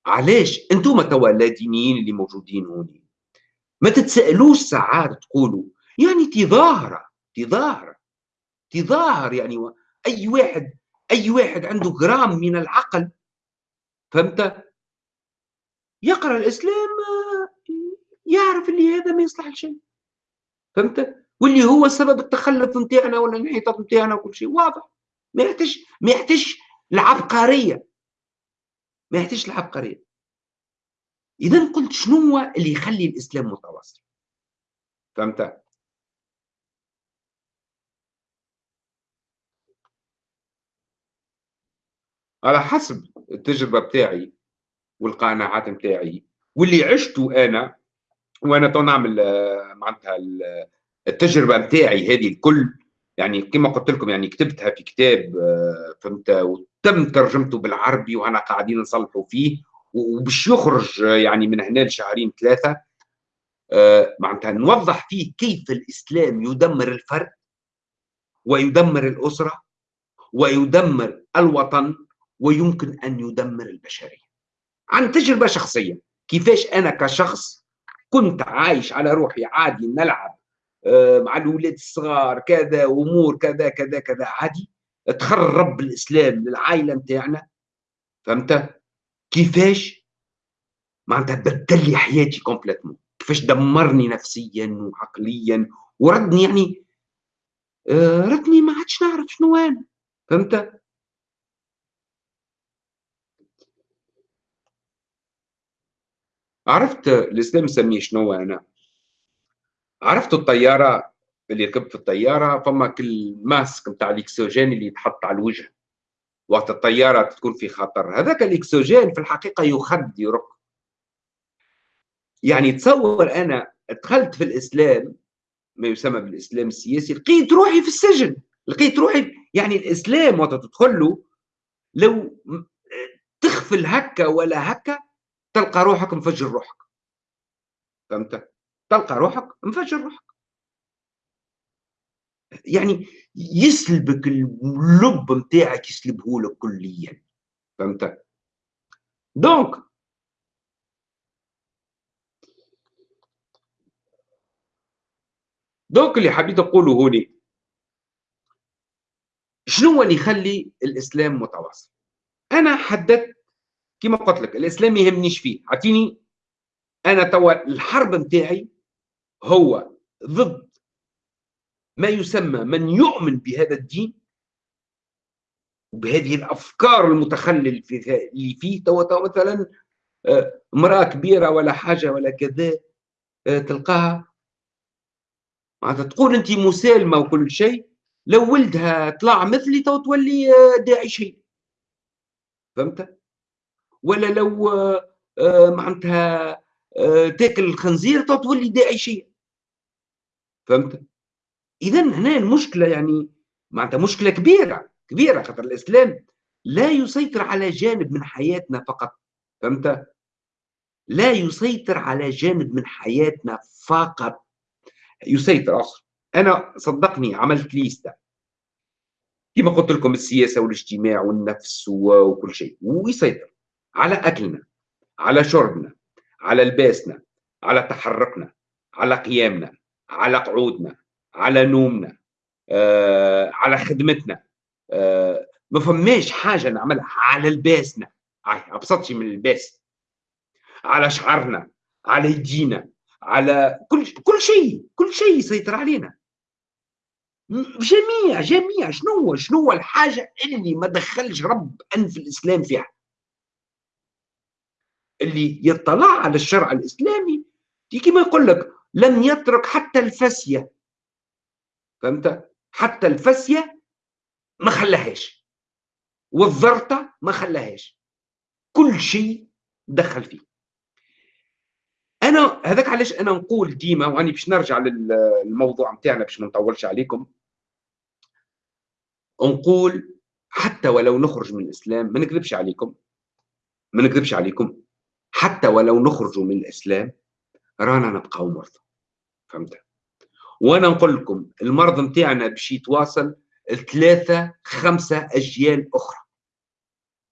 علاش؟ انتوما توا اللادينيين اللي موجودين هوني ما تتسألوش ساعات تقولوا يعني تظاهر تظاهر تظاهر يعني أي واحد أي واحد عنده جرام من العقل فهمت؟ يقرأ الإسلام يعرف اللي هذا ما يصلح لشيء فهمت؟ واللي هو سبب التخلف نتاعنا ولا الانحطاط نتاعنا وكل شيء واضح. ما يحتاج ما يحتاج العبقريه ما يحتاجش العبقريه اذا قلت شنو هو اللي يخلي الإسلام متواصل؟ فهمت؟ على حسب التجربة بتاعي والقناعات بتاعي. واللي عشته أنا وأنا تو نعمل معناتها التجربة بتاعي هذه الكل يعني كما قلت لكم يعني كتبتها في كتاب آه، فهمت؟ تم ترجمته بالعربي وأنا قاعدين نصلحوا فيه. وباش يخرج يعني من هنا لشهرين ثلاثة آه، معناتها نوضح فيه كيف الإسلام يدمر الفرد ويدمر الأسرة ويدمر الوطن ويمكن أن يدمر البشرية. عن تجربة شخصية كيفاش أنا كشخص كنت عايش على روحي عادي نلعب آه، مع الاولاد الصغار كذا امور كذا كذا كذا. عادي. تخرب الإسلام للعائلة نتاعنا. فهمت؟ كيفاش؟ معناتها بدل لي حياتي كومبليتمون. كيفاش دمرني نفسيا وعقليا. وردني يعني آه ردني ما عادش نعرف شنو أنا. فهمت؟ عرفت الإسلام يسميه شنو أنا؟ عرفت الطيارة اللي ركبت في الطيارة فما كل ماسك نتاع الاكسجين اللي يتحط على الوجه. وقت الطيارة تكون في خطر. هذاك الاكسجين في الحقيقة يخد يرق يعني تصور أنا دخلت في الإسلام ما يسمى بالإسلام السياسي لقيت روحي في السجن. لقيت روحي يعني الإسلام وقت تدخل له لو تغفل هكا ولا هكا تلقى روحك مفجر روحك. فهمت؟ تلقى روحك مفجر روحك. يعني يسلبك اللب نتاعك يسلبه لك كليا. فهمت؟ donc donc اللي حبيت أقوله هوني شنو اللي يخلي الإسلام متواصل؟ أنا حددت كما قلت لك الإسلام ما يهمنيش فيه. اعطيني أنا توا الحرب نتاعي هو ضد ما يسمى من يؤمن بهذا الدين وبهذه الأفكار المتخلل في اللي فيه توا مثلا آه، امرأة كبيرة ولا حاجة ولا كذا آه، تلقاها معناتها تقول انت مسالمة وكل شيء لو ولدها طلع مثلي تو تولي آه، داعي شيء. فهمت؟ ولا لو معناتها تاكل الخنزير تو تولي داعي شيء. فهمت؟ اذا هنا المشكلة يعني معناتها مشكلة كبيرة كبيرة خاطر الإسلام لا يسيطر على جانب من حياتنا فقط فهمت؟ لا يسيطر على جانب من حياتنا فقط. يسيطر أصلا أنا صدقني عملت ليستا كما قلت لكم السياسة والاجتماع والنفس وكل شيء. ويسيطر. على أكلنا على شربنا على لباسنا على تحركنا على قيامنا. على قعودنا على نومنا آه، على خدمتنا. آه، ما فماش حاجة نعملها على لباسنا. أبسط شيء من اللباس. على شعرنا على يدينا على كل كل شيء كل شيء يسيطر علينا. جميع جميع. شنو هو؟ شنو هو الحاجة اللي ما دخلش رب أنف الإسلام فيها؟ اللي يطلع على الشرع الإسلامي كما يقول لك لم يترك حتى الفسيه فهمت؟ حتى الفسيه ما خلاهاش. والذرطه ما خلاهاش. كل شيء دخل فيه. أنا هذاك علاش أنا نقول ديما وأني باش نرجع للموضوع نتاعنا باش ما نطولش عليكم. نقول حتى ولو نخرج من الإسلام ما نكذبش عليكم. ما نكذبش عليكم. حتى ولو نخرجوا من الإسلام رانا نبقاو مرضى. فهمت؟ وأنا نقول لكم المرض نتاعنا باش يتواصل ثلاثة خمسة أجيال أخرى.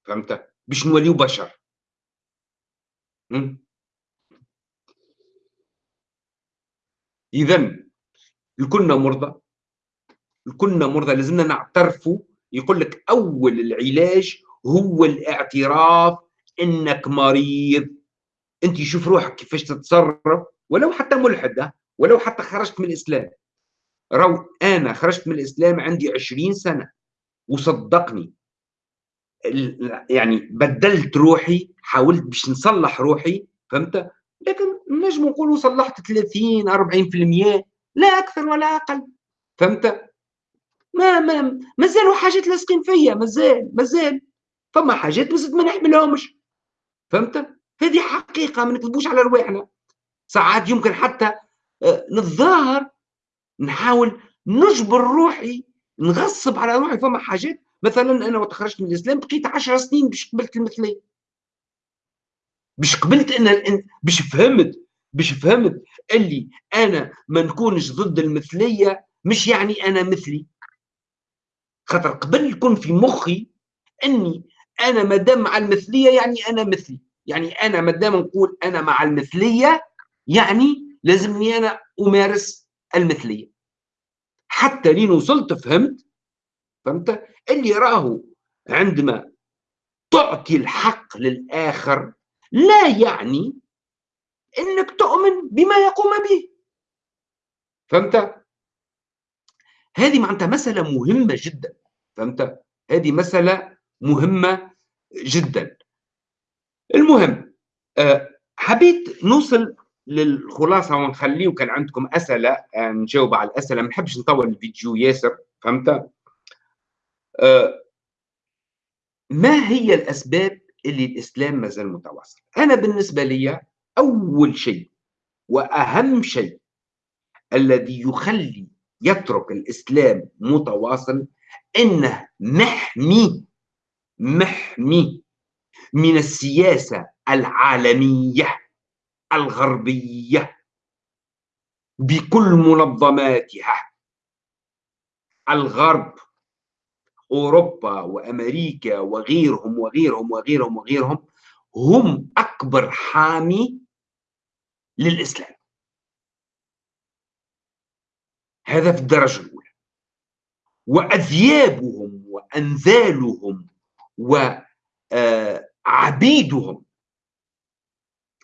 فهمت؟ باش نوليو بشر. إذا كلنا مرضى كلنا مرضى لازمنا نعترفوا يقول لك أول العلاج هو الاعتراف إنك مريض. أنت شوف روحك كيفاش تتصرف ولو حتى ملحد ولو حتى خرجت من الإسلام. رو أنا خرجت من الإسلام عندي 20 سنة. وصدقني. يعني بدلت روحي حاولت باش نصلح روحي فهمت؟ لكن نجم نقولوا صلحت 30 40% لا أكثر ولا أقل. فهمت؟ ما ما مازالوا حاجات لاصقين فيا. مازال مازال. فما حاجات بس ما نحملهمش. فهمت؟ هذه حقيقة ما نكذبوش على رواحنا. ساعات يمكن حتى آه، نتظاهر نحاول نجبر روحي نغصب على روحي. فما حاجات مثلا أنا وقت خرجت من الإسلام بقيت 10 سنين باش قبلت المثلية. باش قبلت أن باش فهمت باش فهمت اللي أنا ما نكونش ضد المثلية مش يعني أنا مثلي. خاطر قبل يكون في مخي أني أنا ما دام مع المثلية يعني أنا مثلي. يعني أنا ما دام نقول أنا مع المثلية يعني لازمني أنا أمارس المثلية. حتى لين وصلت فهمت؟ فهمت؟ اللي راهو عندما تعطي الحق للآخر لا يعني إنك تؤمن بما يقوم به. فهمت؟ هذه معناتها مسألة مهمة جدا. فهمت؟ هذه مسألة مهمة جدا. المهم آه، حبيت نوصل للخلاصة ونخليه كان عندكم أسئلة آه، نجاوب على الأسئلة. ما نحبش نطول الفيديو ياسر فهمت؟ آه، ما هي الأسباب اللي الإسلام ما زال متواصل؟ أنا بالنسبة لي أول شيء وأهم شيء الذي يخلي يترك الإسلام متواصل إنه محمي محمي من السياسة العالمية. الغربية بكل منظماتها. الغرب أوروبا وأمريكا وغيرهم وغيرهم وغيرهم وغيرهم هم أكبر حامي للإسلام. هذا في الدرجة الأولى. وأذيابهم وأنذالهم وعبيدهم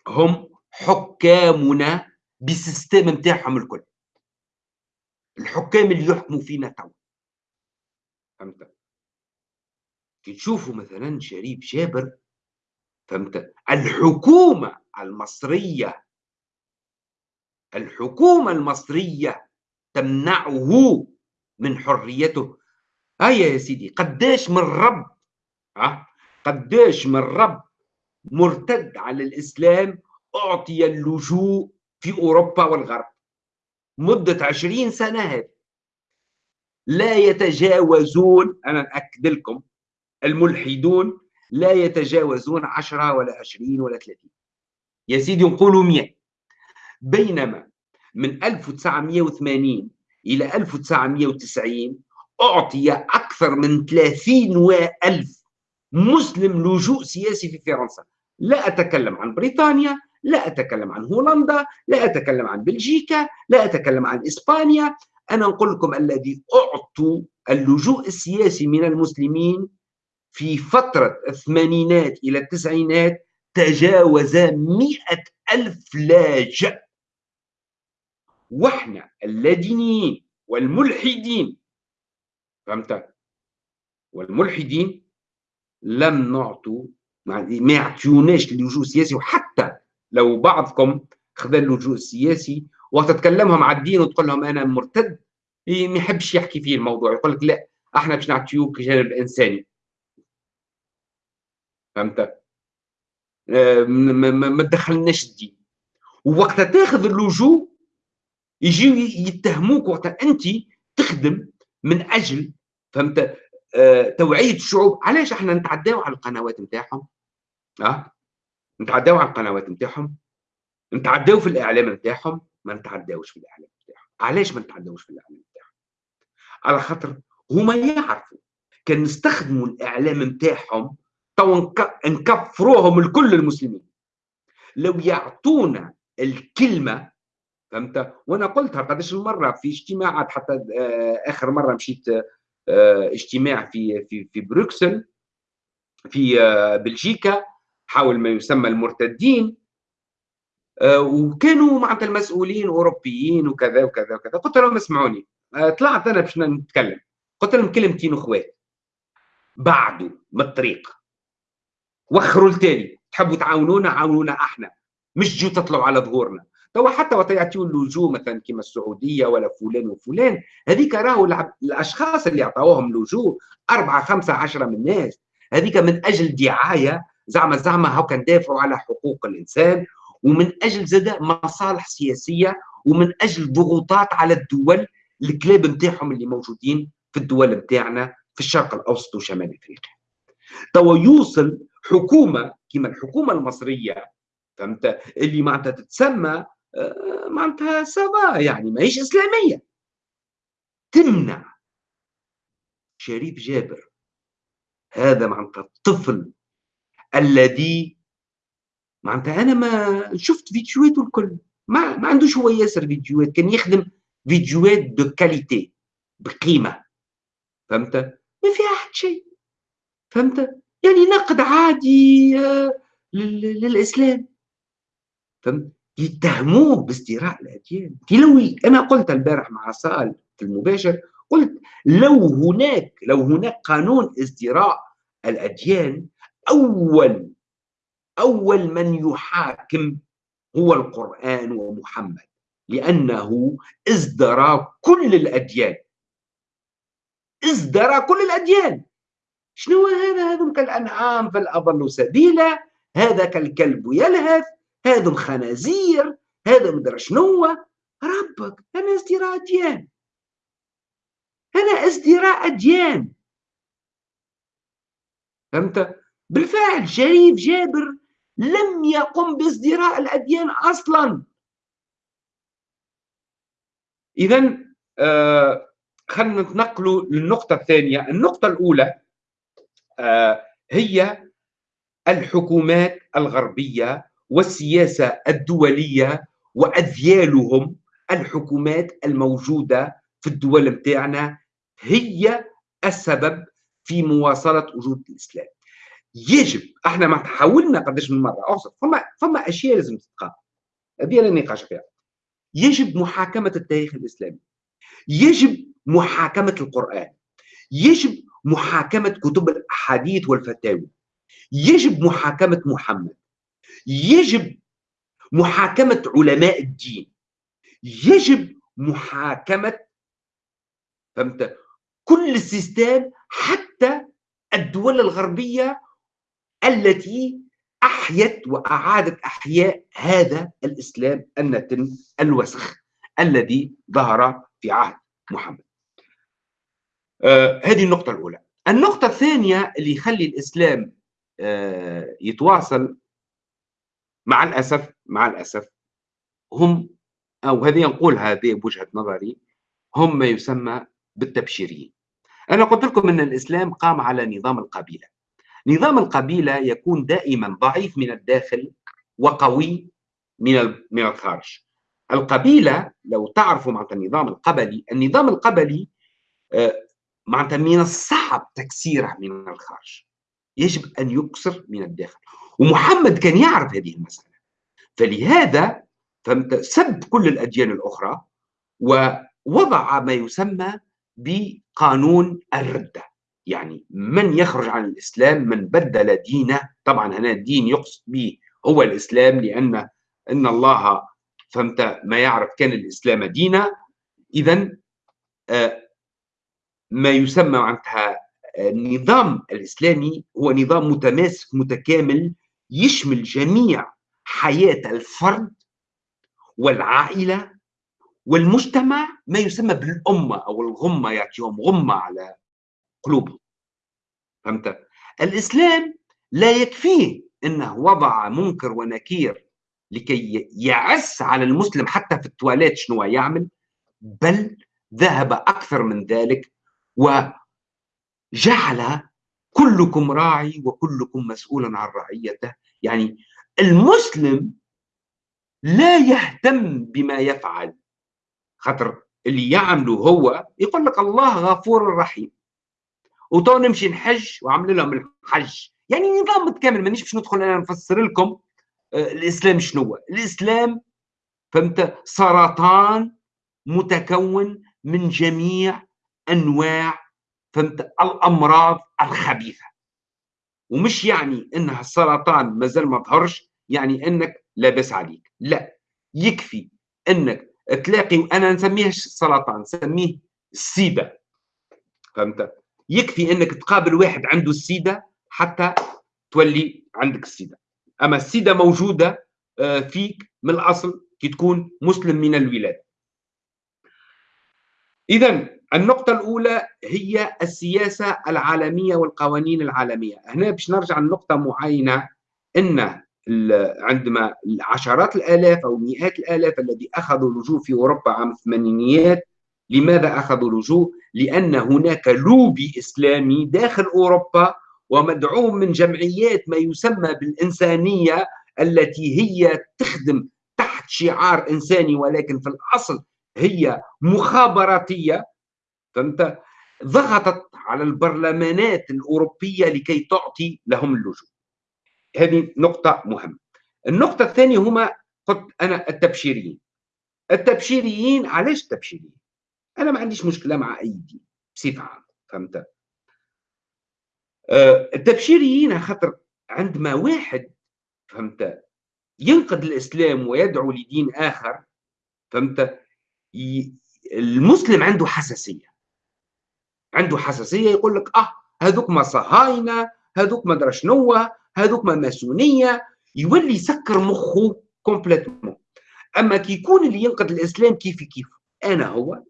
هم حكامنا ب système نتاعهم الكل. الحكام اللي يحكموا فينا تو فهمت؟ كي تشوفوا مثلا شريف جابر فهمت؟ الحكومة المصرية الحكومة المصرية تمنعه من حريته. هيا يا سيدي قداش من رب ها؟ قداش من رب مرتد على الإسلام أعطي اللجوء في أوروبا والغرب. مدة عشرين سنة هذه. لا يتجاوزون أنا أكد لكم الملحدون لا يتجاوزون عشرة ولا عشرين ولا ثلاثين. يا سيدي نقولوا مئة بينما من 1980 إلى 1990 أعطي أكثر من 30 ألف مسلم لجوء سياسي في فرنسا. لا أتكلم عن بريطانيا لا أتكلم عن هولندا لا أتكلم عن بلجيكا لا أتكلم عن إسبانيا. أنا أقول لكم الذي أعطوا اللجوء السياسي من المسلمين في فترة الثمانينات إلى التسعينات تجاوز مئة ألف لاجئ. وإحنا اللادينيين والملحدين فهمت؟ والملحدين لم نعطوا ما يعطيوناش اللجوء السياسي وحتى لو بعضكم خذ اللجوء السياسي وتتكلمهم مع الدين وتقول لهم أنا مرتد ما يحبش يحكي فيه الموضوع يقول لك لا إحنا باش نعطيوك جانب الانساني فهمت؟ ما تدخلناش الدين. ووقتها تاخذ اللجوء يجيو يتهموك وقتها أنت تخدم من أجل فهمت؟ آه توعية الشعوب. علاش إحنا نتعداو على القنوات نتاعهم؟ آه؟ نتعداو على القنوات نتاعهم نتعداو في الإعلام نتاعهم ما نتعداوش في الإعلام نتاعهم. علاش ما نتعداوش في الإعلام نتاعهم؟ على خاطر هما يعرفوا كان نستخدموا الإعلام نتاعهم تو نكفروهم الكل المسلمين. لو يعطونا الكلمة فهمت؟ وأنا قلتها قداش المرة في اجتماعات حتى آه، آخر مرة مشيت آه، اجتماع في في في بروكسل في آه، بلجيكا حول ما يسمى المرتدين وكانوا معناتها المسؤولين أوروبيين وكذا وكذا وكذا. قلت لهم اسمعوني طلعت أنا باش نتكلم. قلت لهم كلمتين أخوات. بعدوا من الطريق. وخروا التالي تحبوا تعاونونا؟ عاونونا أحنا. مش جو تطلعوا على ظهورنا. توا حتى وقت يعطيو اللجوء مثلا كما السعودية ولا فلان وفلان. هذيك راهو الأشخاص اللي عطاوهم لجوء أربعة خمسة عشرة من الناس. هذيك من أجل زعما زعما هاو ندافعوا على حقوق الإنسان ومن أجل زاد مصالح سياسية ومن أجل ضغوطات على الدول الكلاب نتاعهم اللي موجودين في الدول نتاعنا في الشرق الأوسط وشمال أفريقيا. توا يوصل حكومة كما الحكومة المصرية فهمت؟ اللي معناتها تتسمى آه، معناتها سافا يعني ماهيش إسلامية. تمنع شريف جابر. هذا معناتها الطفل الذي معناتها أنا ما شفت فيديوهاته الكل. ما ما عندوش هو ياسر فيديوهات كان يخدم فيديوهات de qualité بقيمة. فهمت؟ ما فيها حد شيء. فهمت؟ يعني نقد عادي آه، للإسلام. فهمت؟ يتهموه بازدراء الأديان. لو أنا قلت البارح مع سال في المباشر قلت لو هناك لو هناك قانون ازدراء الأديان أول أول من يحاكم هو القرآن ومحمد لأنه ازدرى كل الأديان. ازدرى كل الأديان. شنو هذا؟ هذم كالأنعام فالأضل سبيلا. هذا كالكلب يلهث. هذم خنازير. هذا مدري شنو ربك أنا ازدراء أديان. أنا ازدراء أديان. فهمت؟ بالفعل شريف جابر لم يقم بازدراء الأديان أصلا. إذا آه خلينا نتنقلوا للنقطة الثانية. النقطة الأولى آه هي الحكومات الغربية والسياسة الدولية وأذيالهم الحكومات الموجودة في الدول متاعنا هي السبب في مواصلة وجود الإسلام. يجب. إحنا ما حاولنا قداش من مرة. أوصف. فما فما أشياء لازم تتقام هذه لا نقاش فيها يجب محاكمة التاريخ الإسلامي. يجب محاكمة القرآن. يجب محاكمة كتب الأحاديث والفتاوي يجب محاكمة محمد. يجب محاكمة علماء الدين. يجب محاكمة فهمت كل السيستم حتى الدول الغربية التي أحيت وأعادت أحياء هذا الإسلام النتن الوسخ الذي ظهر في عهد محمد. آه هذه النقطة الأولى. النقطة الثانية اللي يخلي الإسلام آه يتواصل مع الأسف مع الأسف هم أو هذه نقول هذه بوجهة نظري هم ما يسمى بالتبشيريين. أنا قلت لكم أن الإسلام قام على نظام القبيلة. نظام القبيلة يكون دائما ضعيف من الداخل وقوي من من الخارج. القبيلة لو تعرفوا معناتها النظام القبلي النظام القبلي آه، معناتها من الصعب تكسيره من الخارج. يجب أن يكسر من الداخل. ومحمد كان يعرف هذه المسألة. فلهذا سب كل الأديان الأخرى ووضع ما يسمى بقانون الردة يعني من يخرج عن الإسلام من بدل دينه. طبعا هنا الدين يقصد به هو الإسلام لأن إن الله فهمت ما يعرف كان الإسلام دينا إذا آه، ما يسمى معناتها النظام الإسلامي هو نظام متماسك متكامل يشمل جميع حياة الفرد والعائلة والمجتمع ما يسمى بالأمة أو الغمة يعطيهم غمة على قلوبهم. فهمت؟ الإسلام لا يكفيه أنه وضع منكر ونكير لكي يعس على المسلم حتى في التواليت شنو يعمل؟ بل ذهب أكثر من ذلك وجعل كلكم راعي وكلكم مسؤول عن رعيته. يعني المسلم لا يهتم بما يفعل خاطر اللي يعمله هو يقول لك الله غفور رحيم. وتو نمشي نحج وعمل لهم الحج. يعني نظام متكامل مانيش باش ندخل أنا نفسر لكم. آه، الإسلام شنو هو؟ الإسلام فهمت؟ سرطان متكون من جميع أنواع فهمت؟ الأمراض الخبيثة. ومش يعني إنها السرطان مازال ما ظهرش يعني إنك لاباس عليك. لا. يكفي إنك تلاقي وأنا نسميه سرطان نسميه السيده فهمت؟ يكفي إنك تقابل واحد عنده السيدة حتى تولي عندك السيدة. أما السيدة موجودة آه، فيك من الأصل كي تكون مسلم من الولاده اذا النقطة الأولى هي السياسة العالمية والقوانين العالمية. هنا باش نرجع لنقطة معينة أن عندما عشرات الآلاف أو مئات الآلاف الذي أخذوا اللجوء في أوروبا عام الثمانينيات لماذا أخذوا اللجوء؟ لأن هناك لوبي إسلامي داخل أوروبا ومدعوم من جمعيات ما يسمى بالإنسانية التي هي تخدم تحت شعار إنساني ولكن في الأصل هي مخابراتية فهمت؟ ضغطت على البرلمانات الأوروبية لكي تعطي لهم اللجوء هذه نقطة مهمة النقطة الثانية هما قلت أنا التبشيريين التبشيريين علاش التبشيريين؟ أنا ما عنديش مشكلة مع أي دين بصفة عامة فهمت؟ أه التبشيريين خاطر عندما واحد فهمت؟ ينقد الإسلام ويدعو لدين آخر فهمت؟ المسلم عنده حساسية. عنده حساسية يقول لك آه هذوك ما صهاينة هذوك ما درا شنو هذوك ما ماسونية يولي يسكر مخه complètement أما كي يكون اللي ينقد الإسلام كيف كيف؟ أنا هو.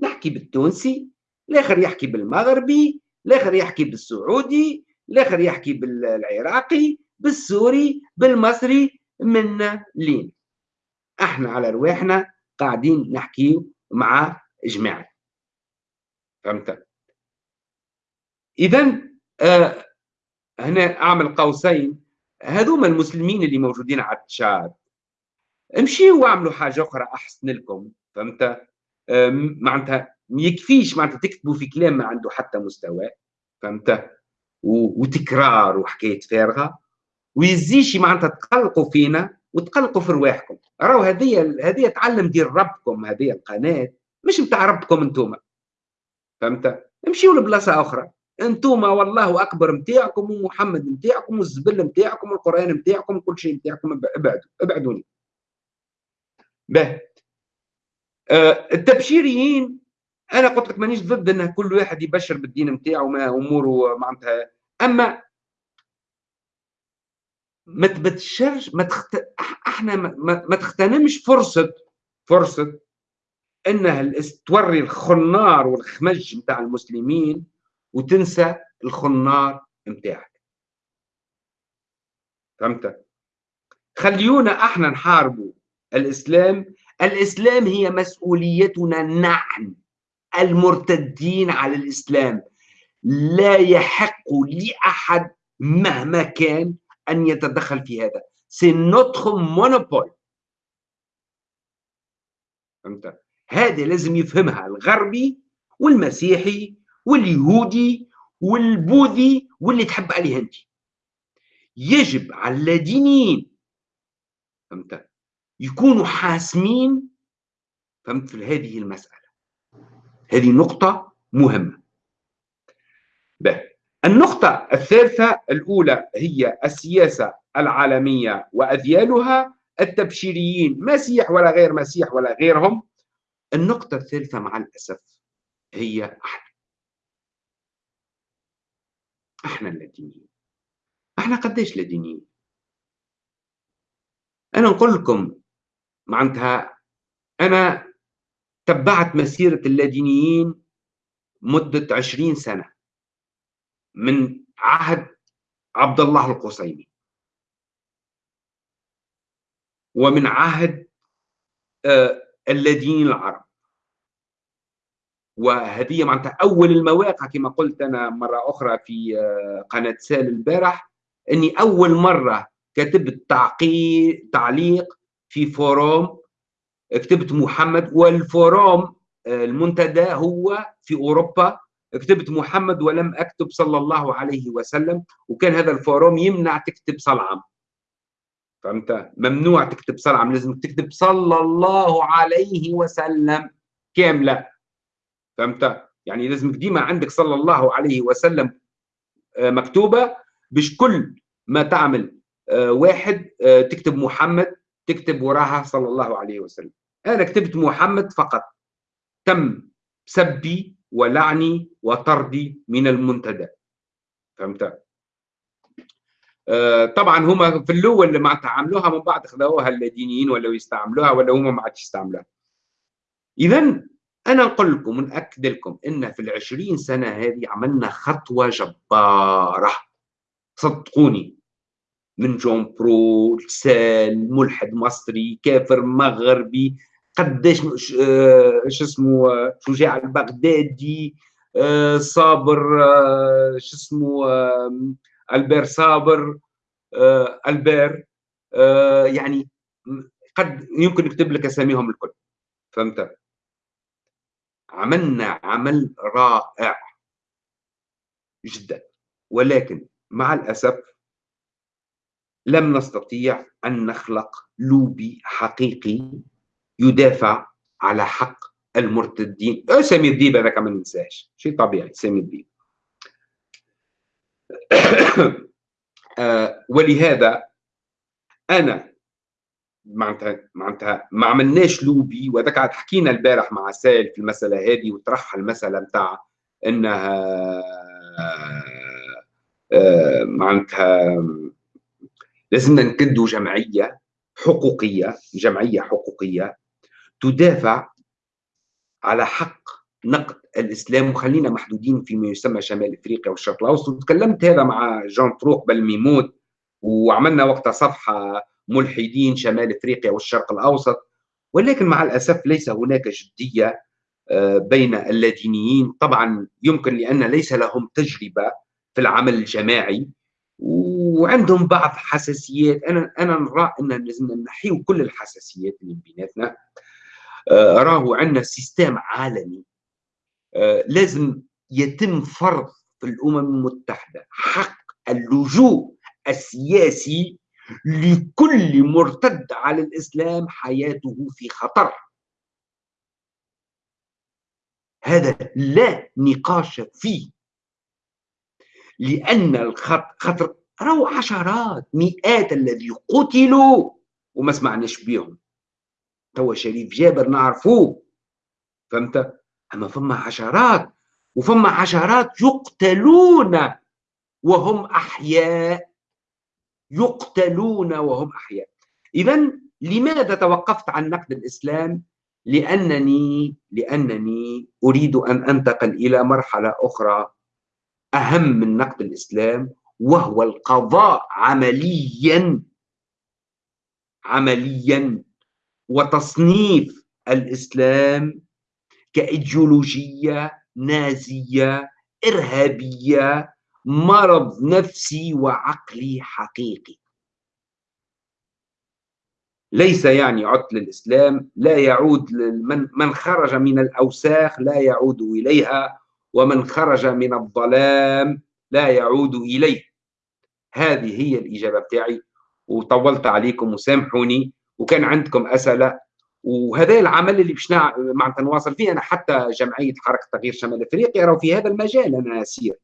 نحكي بالتونسي الآخر يحكي بالمغربي الآخر يحكي بالسعودي الآخر يحكي بالعراقي بالسوري بالمصري منا لين. إحنا على رواحنا قاعدين نحكي مع جماعة. فهمت؟ اذا آه هنا أعمل قوسين. هذوما المسلمين اللي موجودين على تشاد امشيوا واعملوا حاجة أخرى أحسن لكم. فهمت؟ معناتها ما يكفيش معناتها تكتبوا في كلام ما عنده حتى مستوى فهمت؟ وتكرار وحكاية فارغة ويزيش معناتها تقلقوا فينا وتقلقوا في رواحكم. راهو هذه هذه تعلم دير ربكم هذه القناة مش نتاع ربكم أنتم فهمت؟ امشيوا لبلاصة أخرى. أنتم والله أكبر نتاعكم ومحمد نتاعكم والزبل نتاعكم والقرآن نتاعكم كل شيء نتاعكم ابعدوا ابعدوني. به. التبشيريين أنا قلت لك مانيش ضد ان كل واحد يبشر بالدين نتاعو ما أموره معناتها. أما ما تبشرش ما تخت... إحنا ما, ما تغتنمش فرصة فرصة انها توري الخنار والخمج نتاع المسلمين وتنسى الخنار نتاعك فهمت؟ خليونا إحنا نحاربوا الإسلام الإسلام هي مسؤوليتنا نحن المرتدين على الإسلام. لا يحق لأحد مهما كان أن يتدخل في هذا. سي نوتخ مونوبول. فهمت؟ هذه لازم يفهمها الغربي والمسيحي واليهودي والبوذي واللي تحب عليه أنت. يجب على اللادينيين فهمت؟ يكونوا حاسمين في هذه المسألة. هذه نقطة مهمة. به النقطة الثالثة الأولى هي السياسة العالمية وأذيالها التبشيريين. مسيح ولا غير مسيح ولا غيرهم. النقطة الثالثة مع الأسف هي أحنا. أحنا اللادينيين أحنا قديش لادينيين أنا نقول لكم معناتها أنا تبعت مسيرة اللادينيين مدة عشرين سنة من عهد عبد الله القصيمي. ومن عهد آه الذين العرب. وهذه معناتها أول المواقع كما قلت أنا مرة أخرى في آه، قناة سال البارح إني أول مرة كتبت تعقيد تعليق في forum كتبت محمد وال forum آه، المنتدى هو في أوروبا. كتبت محمد ولم أكتب صلى الله عليه وسلم وكان هذا ال forum يمنع تكتب صلعم. فهمت؟ ممنوع تكتب صلعم لازم تكتب صلى الله عليه وسلم كاملة. فهمت؟ يعني لازم ديما عندك صلى الله عليه وسلم آه، مكتوبة باش كل ما تعمل آه، واحد تكتب محمد تكتب وراها صلى الله عليه وسلم. أنا كتبت محمد فقط. تم سبي ولعني وطردي من المنتدى. فهمت؟ آه، طبعا هما في الأول اللي معناتها عملوها من بعد خذوها اللادينيين ولا يستعملوها ولا هما ما عادش يستعملوها. اذا أنا نقول لكم ونأكد لكم إن في العشرين سنة هذه عملنا خطوة جبارة. صدقوني. من جون برو سال ملحد مصري كافر مغربي قداش آه، شو اسمه شجاع البغدادي آه، صابر شو اسمه ألبير صابر آه ألبير آه يعني قد يمكن نكتب لك أساميهم الكل. فهمت؟ عملنا عمل رائع جدا. ولكن مع الأسف لم نستطيع أن نخلق لوبي حقيقي يدافع على حق المرتدين. آه، سمير ديب هذاك ما ننساش شيء طبيعي سمير ديب. آه، ولهذا أنا معناتها معناتها ما عملناش لوبي وهذاك عاد حكينا البارح مع سائل في المسألة هذه وطرحها المسألة نتاع إنها آه، معناتها لازمنا نكدوا جمعية حقوقية جمعية حقوقية تدافع على حق نقد الإسلام. وخلينا محدودين فيما يسمى شمال إفريقيا والشرق الأوسط. وتكلمت هذا مع جان فروق بالميمود وعملنا وقتها صفحة ملحدين شمال إفريقيا والشرق الأوسط. ولكن مع الأسف ليس هناك جدية آه، بين اللادينيين طبعا يمكن لأن ليس لهم تجربة في العمل الجماعي. وعندهم بعض حساسيات. أنا أنا نرى أن لازم نحيو كل الحساسيات اللي بيناتنا. آه، راهو عندنا سيستم عالمي. آه، لازم يتم فرض في الأمم المتحدة حق اللجوء السياسي لكل مرتد على الإسلام حياته في خطر. هذا لا نقاش فيه. لأن الخطر راهو عشرات مئات الذي قتلوا وما سمعناش بيهم. توا شريف جابر نعرفوه فهمت؟ أما فما عشرات وفما عشرات يقتلون وهم أحياء يقتلون وهم أحياء. اذا لماذا توقفت عن نقد الإسلام؟ لأنني لأنني أريد أن أنتقل إلى مرحلة أخرى أهم من نقد الإسلام وهو القضاء عمليا عمليا. وتصنيف الإسلام كإيديولوجية نازية إرهابية مرض نفسي وعقلي حقيقي. ليس يعني عطل الإسلام لا يعود من من خرج من الأوساخ لا يعود إليها ومن خرج من الظلام لا يعود إليه. هذه هي الإجابة بتاعي. وطولت عليكم وسامحوني وكان عندكم أسئلة. وهذا العمل اللي باش معناتها نواصل فيه أنا حتى جمعية حركة تغيير شمال إفريقيا راهو في هذا المجال أنا اسير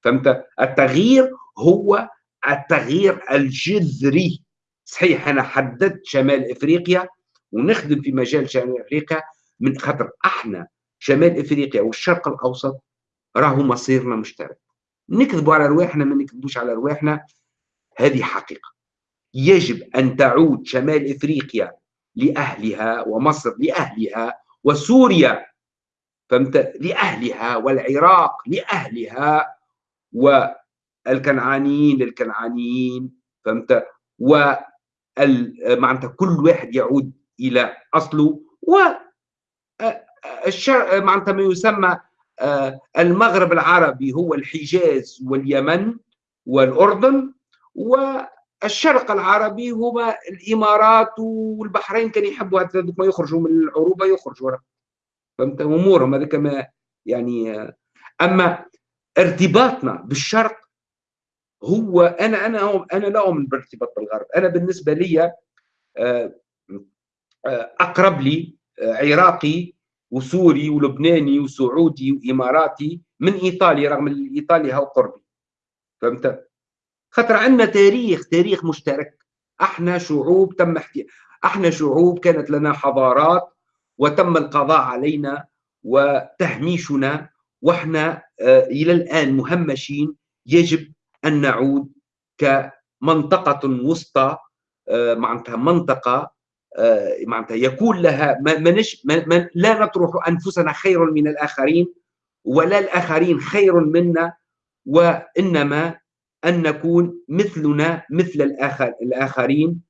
فهمت؟ التغيير هو التغيير الجذري. صحيح أنا حددت شمال إفريقيا ونخدم في مجال شمال إفريقيا من خاطر أحنا شمال إفريقيا والشرق الأوسط راهو مصيرنا مشترك. نكذبوا على رواحنا ما نكذبوش على رواحنا. هذه حقيقة. يجب أن تعود شمال إفريقيا لأهلها ومصر لأهلها وسوريا فهمت؟ لأهلها والعراق لأهلها والكنعانيين للكنعانيين فهمت؟ و معناتها كل واحد يعود إلى أصله. و. معناتها ما يسمى المغرب العربي هو الحجاز واليمن والأردن والشرق العربي هو الإمارات والبحرين كانوا يحبوا هذوك ما يخرجوا من العروبة يخرجوا فهمت؟ امورهم هذاك ما يعني أما ارتباطنا بالشرق هو أنا أنا أنا لا أؤمن بارتباط بالغرب. أنا بالنسبة لي آه، آه، أقرب لي آه، عراقي وسوري ولبناني وسعودي وإماراتي من إيطاليا رغم إيطاليا هو قربي. فهمت؟ خاطر عندنا تاريخ تاريخ مشترك. أحنا شعوب تم احتي... أحنا شعوب كانت لنا حضارات وتم القضاء علينا وتهميشنا وإحنا آه، إلى الآن مهمشين. يجب أن نعود كمنطقة وسطى آه، معناتها منطقة معناتها يكون لها ما منش ما لا نطرح أنفسنا خير من الآخرين ولا الآخرين خير منا وإنما أن نكون مثلنا مثل الآخر الآخرين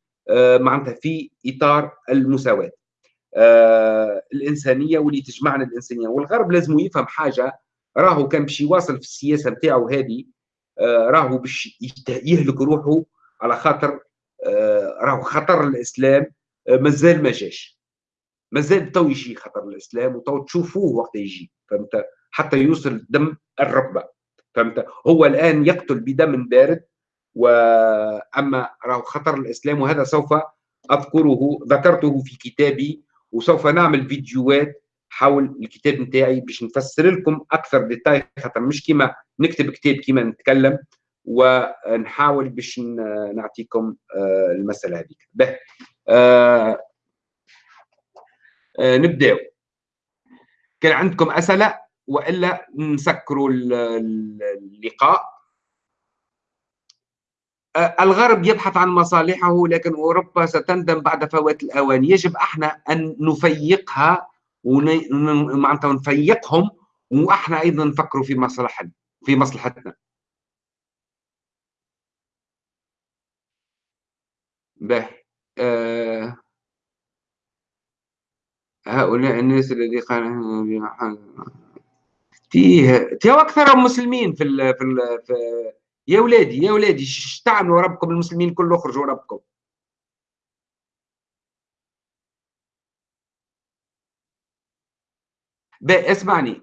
معناتها في إطار المساواة. الإنسانية واللي تجمعنا الإنسانية. والغرب لازم يفهم حاجة راهو كان باش يواصل في السياسة نتاعو هذه آه، راهو باش يهلك روحه على خاطر آه، راهو خطر الإسلام. آه، مازال ما جاش. مازال تو يجي خطر الإسلام وتو تشوفوه وقت يجي فهمت؟ حتى يوصل دم الركبة فهمت؟ هو الآن يقتل بدم بارد وأما راهو خطر الإسلام وهذا سوف أذكره ذكرته في كتابي وسوف نعمل فيديوهات حول الكتاب نتاعي باش نفسر لكم أكثر ديتاي خاطر مش كيما نكتب كتاب كيما نتكلم ونحاول باش نعطيكم آه، المسألة هذيك. نبداو كان عندكم أسئلة وإلا نسكروا اللقاء؟ آه، الغرب يبحث عن مصالحه لكن أوروبا ستندم بعد فوات الأوان. يجب أحنا أن نفيقها ومعناتها نفيقهم وأحنا أيضا نفكروا في مصلحتنا في مصلحتنا. آه هؤلاء الناس الذي قال فيه فيه أكثر مسلمين في ال في, ال في يا ولادي يا ولادي تعملوا ربكم المسلمين كله اخرجوا ربكم اسمعني.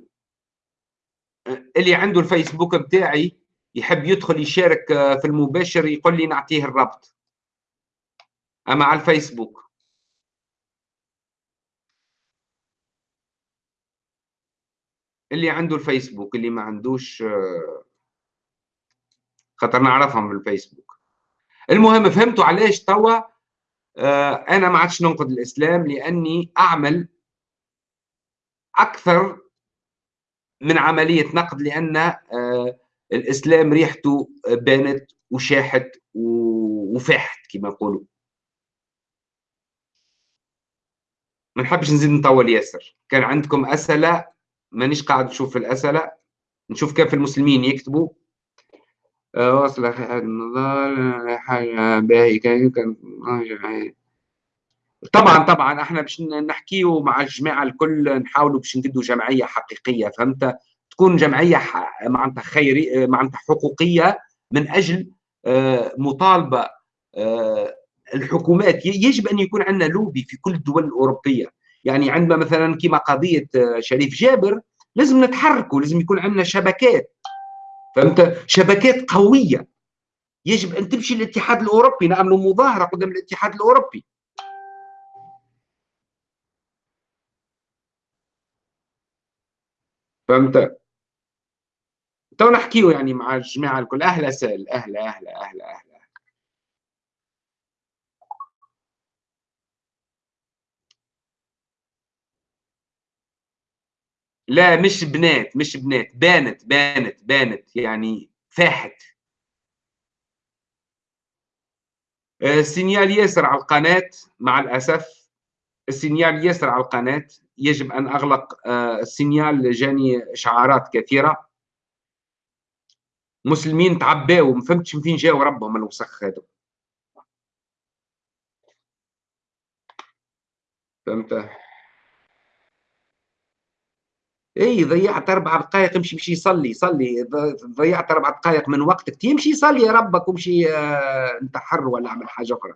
اللي عنده الفيسبوك بتاعي يحب يدخل يشارك في المباشر يقول لي نعطيه الرابط اما على الفيسبوك؟ اللي عنده الفيسبوك اللي ما عندوش خاطر نعرفهم من الفيسبوك. المهم فهمتوا علاش توا آه، أنا ما عادش ننقد الإسلام لأني أعمل أكثر من عملية نقد لأن آه، الإسلام ريحته بانت وشاحت وفاحت كما يقولوا. ما نحبش نزيد نطول ياسر. كان عندكم أسئلة؟ مانيش قاعد نشوف الأسئلة. نشوف كيف المسلمين يكتبوا. واصل أخي النضال حاجة باهي كان طبعا طبعا إحنا باش نحكيو مع الجماعة الكل نحاولوا باش نقدوا جمعية حقيقية فهمت؟ تكون جمعية معناتها خيري معناتها حقوقية من أجل آه، مطالبة آه، الحكومات يجب أن يكون عندنا لوبي في كل الدول الأوروبية. يعني عندما مثلا كما قضية آه، شريف جابر لازم نتحركوا لازم يكون عندنا شبكات. فهمت؟ شبكات قوية. يجب أن تمشي للاتحاد الأوروبي نعملوا مظاهرة قدام الاتحاد الأوروبي. فهمت؟ تو نحكيو يعني مع الجماعة الكل. أهلا سال أهلا أهلا أهلا أهلا. لا مش بنات مش بنات بانت بانت بانت يعني فاحت. ال signal ياسر على القناة مع الأسف ال signal ياسر على القناة يجب أن أغلق آه، السينيال جاني إشعارات كثيرة. مسلمين تعباو ما فهمتش من فين جاوا ربهم الوسخ هذا فهمت؟ اي ضيعت أربع دقائق امشي مشي يصلي صلي. ضيعت أربع دقائق من وقتك. تمشي يصلي يا ربك ومشي آه، انتحر ولا أعمل حاجة أخرى.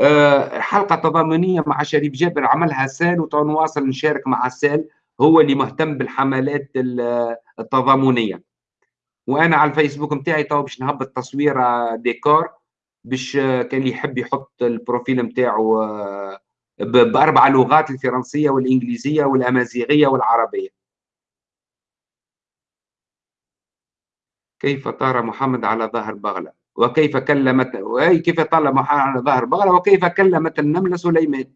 آه، حلقة تضامنية مع شريف جابر عملها سال وتواصل نشارك مع سال هو اللي مهتم بالحملات التضامنية. وأنا على الفيسبوك نتاعي تو باش نهبط تصويره ديكور باش كان اللي يحب يحط ال profil نتاعو آه، بأربع لغات الفرنسية والإنجليزية والأمازيغية والعربية. كيف طار محمد على ظهر بغلة؟ وكيف كلمت كيف طال محمد على ظهر بغلة؟ وكيف كلمت النمله سليمان؟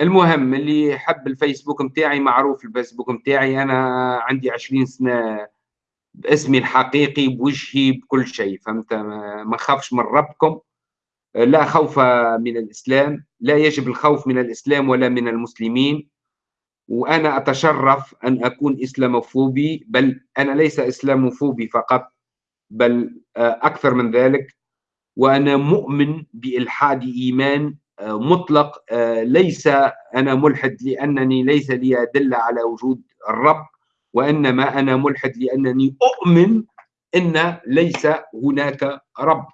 المهم اللي يحب الفيسبوك نتاعي معروف الفيسبوك نتاعي أنا عندي 20 سنة باسمي الحقيقي بوجهي بكل شيء فهمت؟ ما خافش من ربكم. لا خوف من الإسلام لا يجب الخوف من الإسلام ولا من المسلمين. وأنا أتشرف أن أكون إسلاموفوبي بل أنا ليس إسلاموفوبي فقط بل أكثر من ذلك. وأنا مؤمن بإلحاد إيمان مطلق ليس أنا ملحد لأنني ليس لي أدلة على وجود الرب. وإنما أنا ملحد لأنني أؤمن إن ليس هناك رب.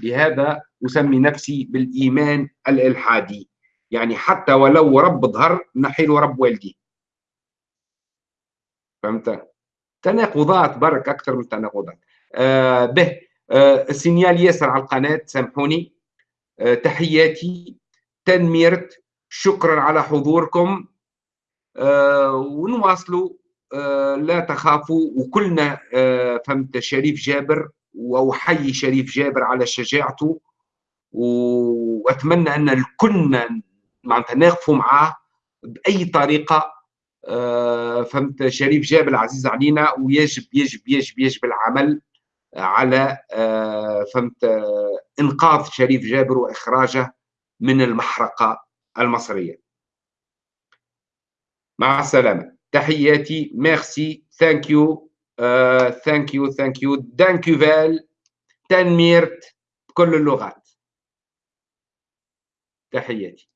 لهذا أسمي نفسي بالإيمان الإلحادي. يعني حتى ولو رب ظهر نحيل رب والدي. فهمت؟ تناقضات برك أكثر من تناقضات آه به آه السينيال ياسر على القناة سامحوني. آه تحياتي تنميرت. شكرا على حضوركم. آه ونواصلوا. لا تخافوا وكلنا آه، فهمت شريف جابر واحيي شريف جابر على شجاعته وأتمنى أن الكلنا معناتها نقفوا معاه بأي طريقة آه، فهمت شريف جابر عزيز علينا ويجب يجب يجب يجب العمل على آه، فهمت آه، إنقاذ شريف جابر وإخراجه من المحرقة المصرية. مع السلامة. تحياتي ميرسي ثانك يو ثانك يو ثانك يو دانكوفال تنميرت بكل اللغات تحياتي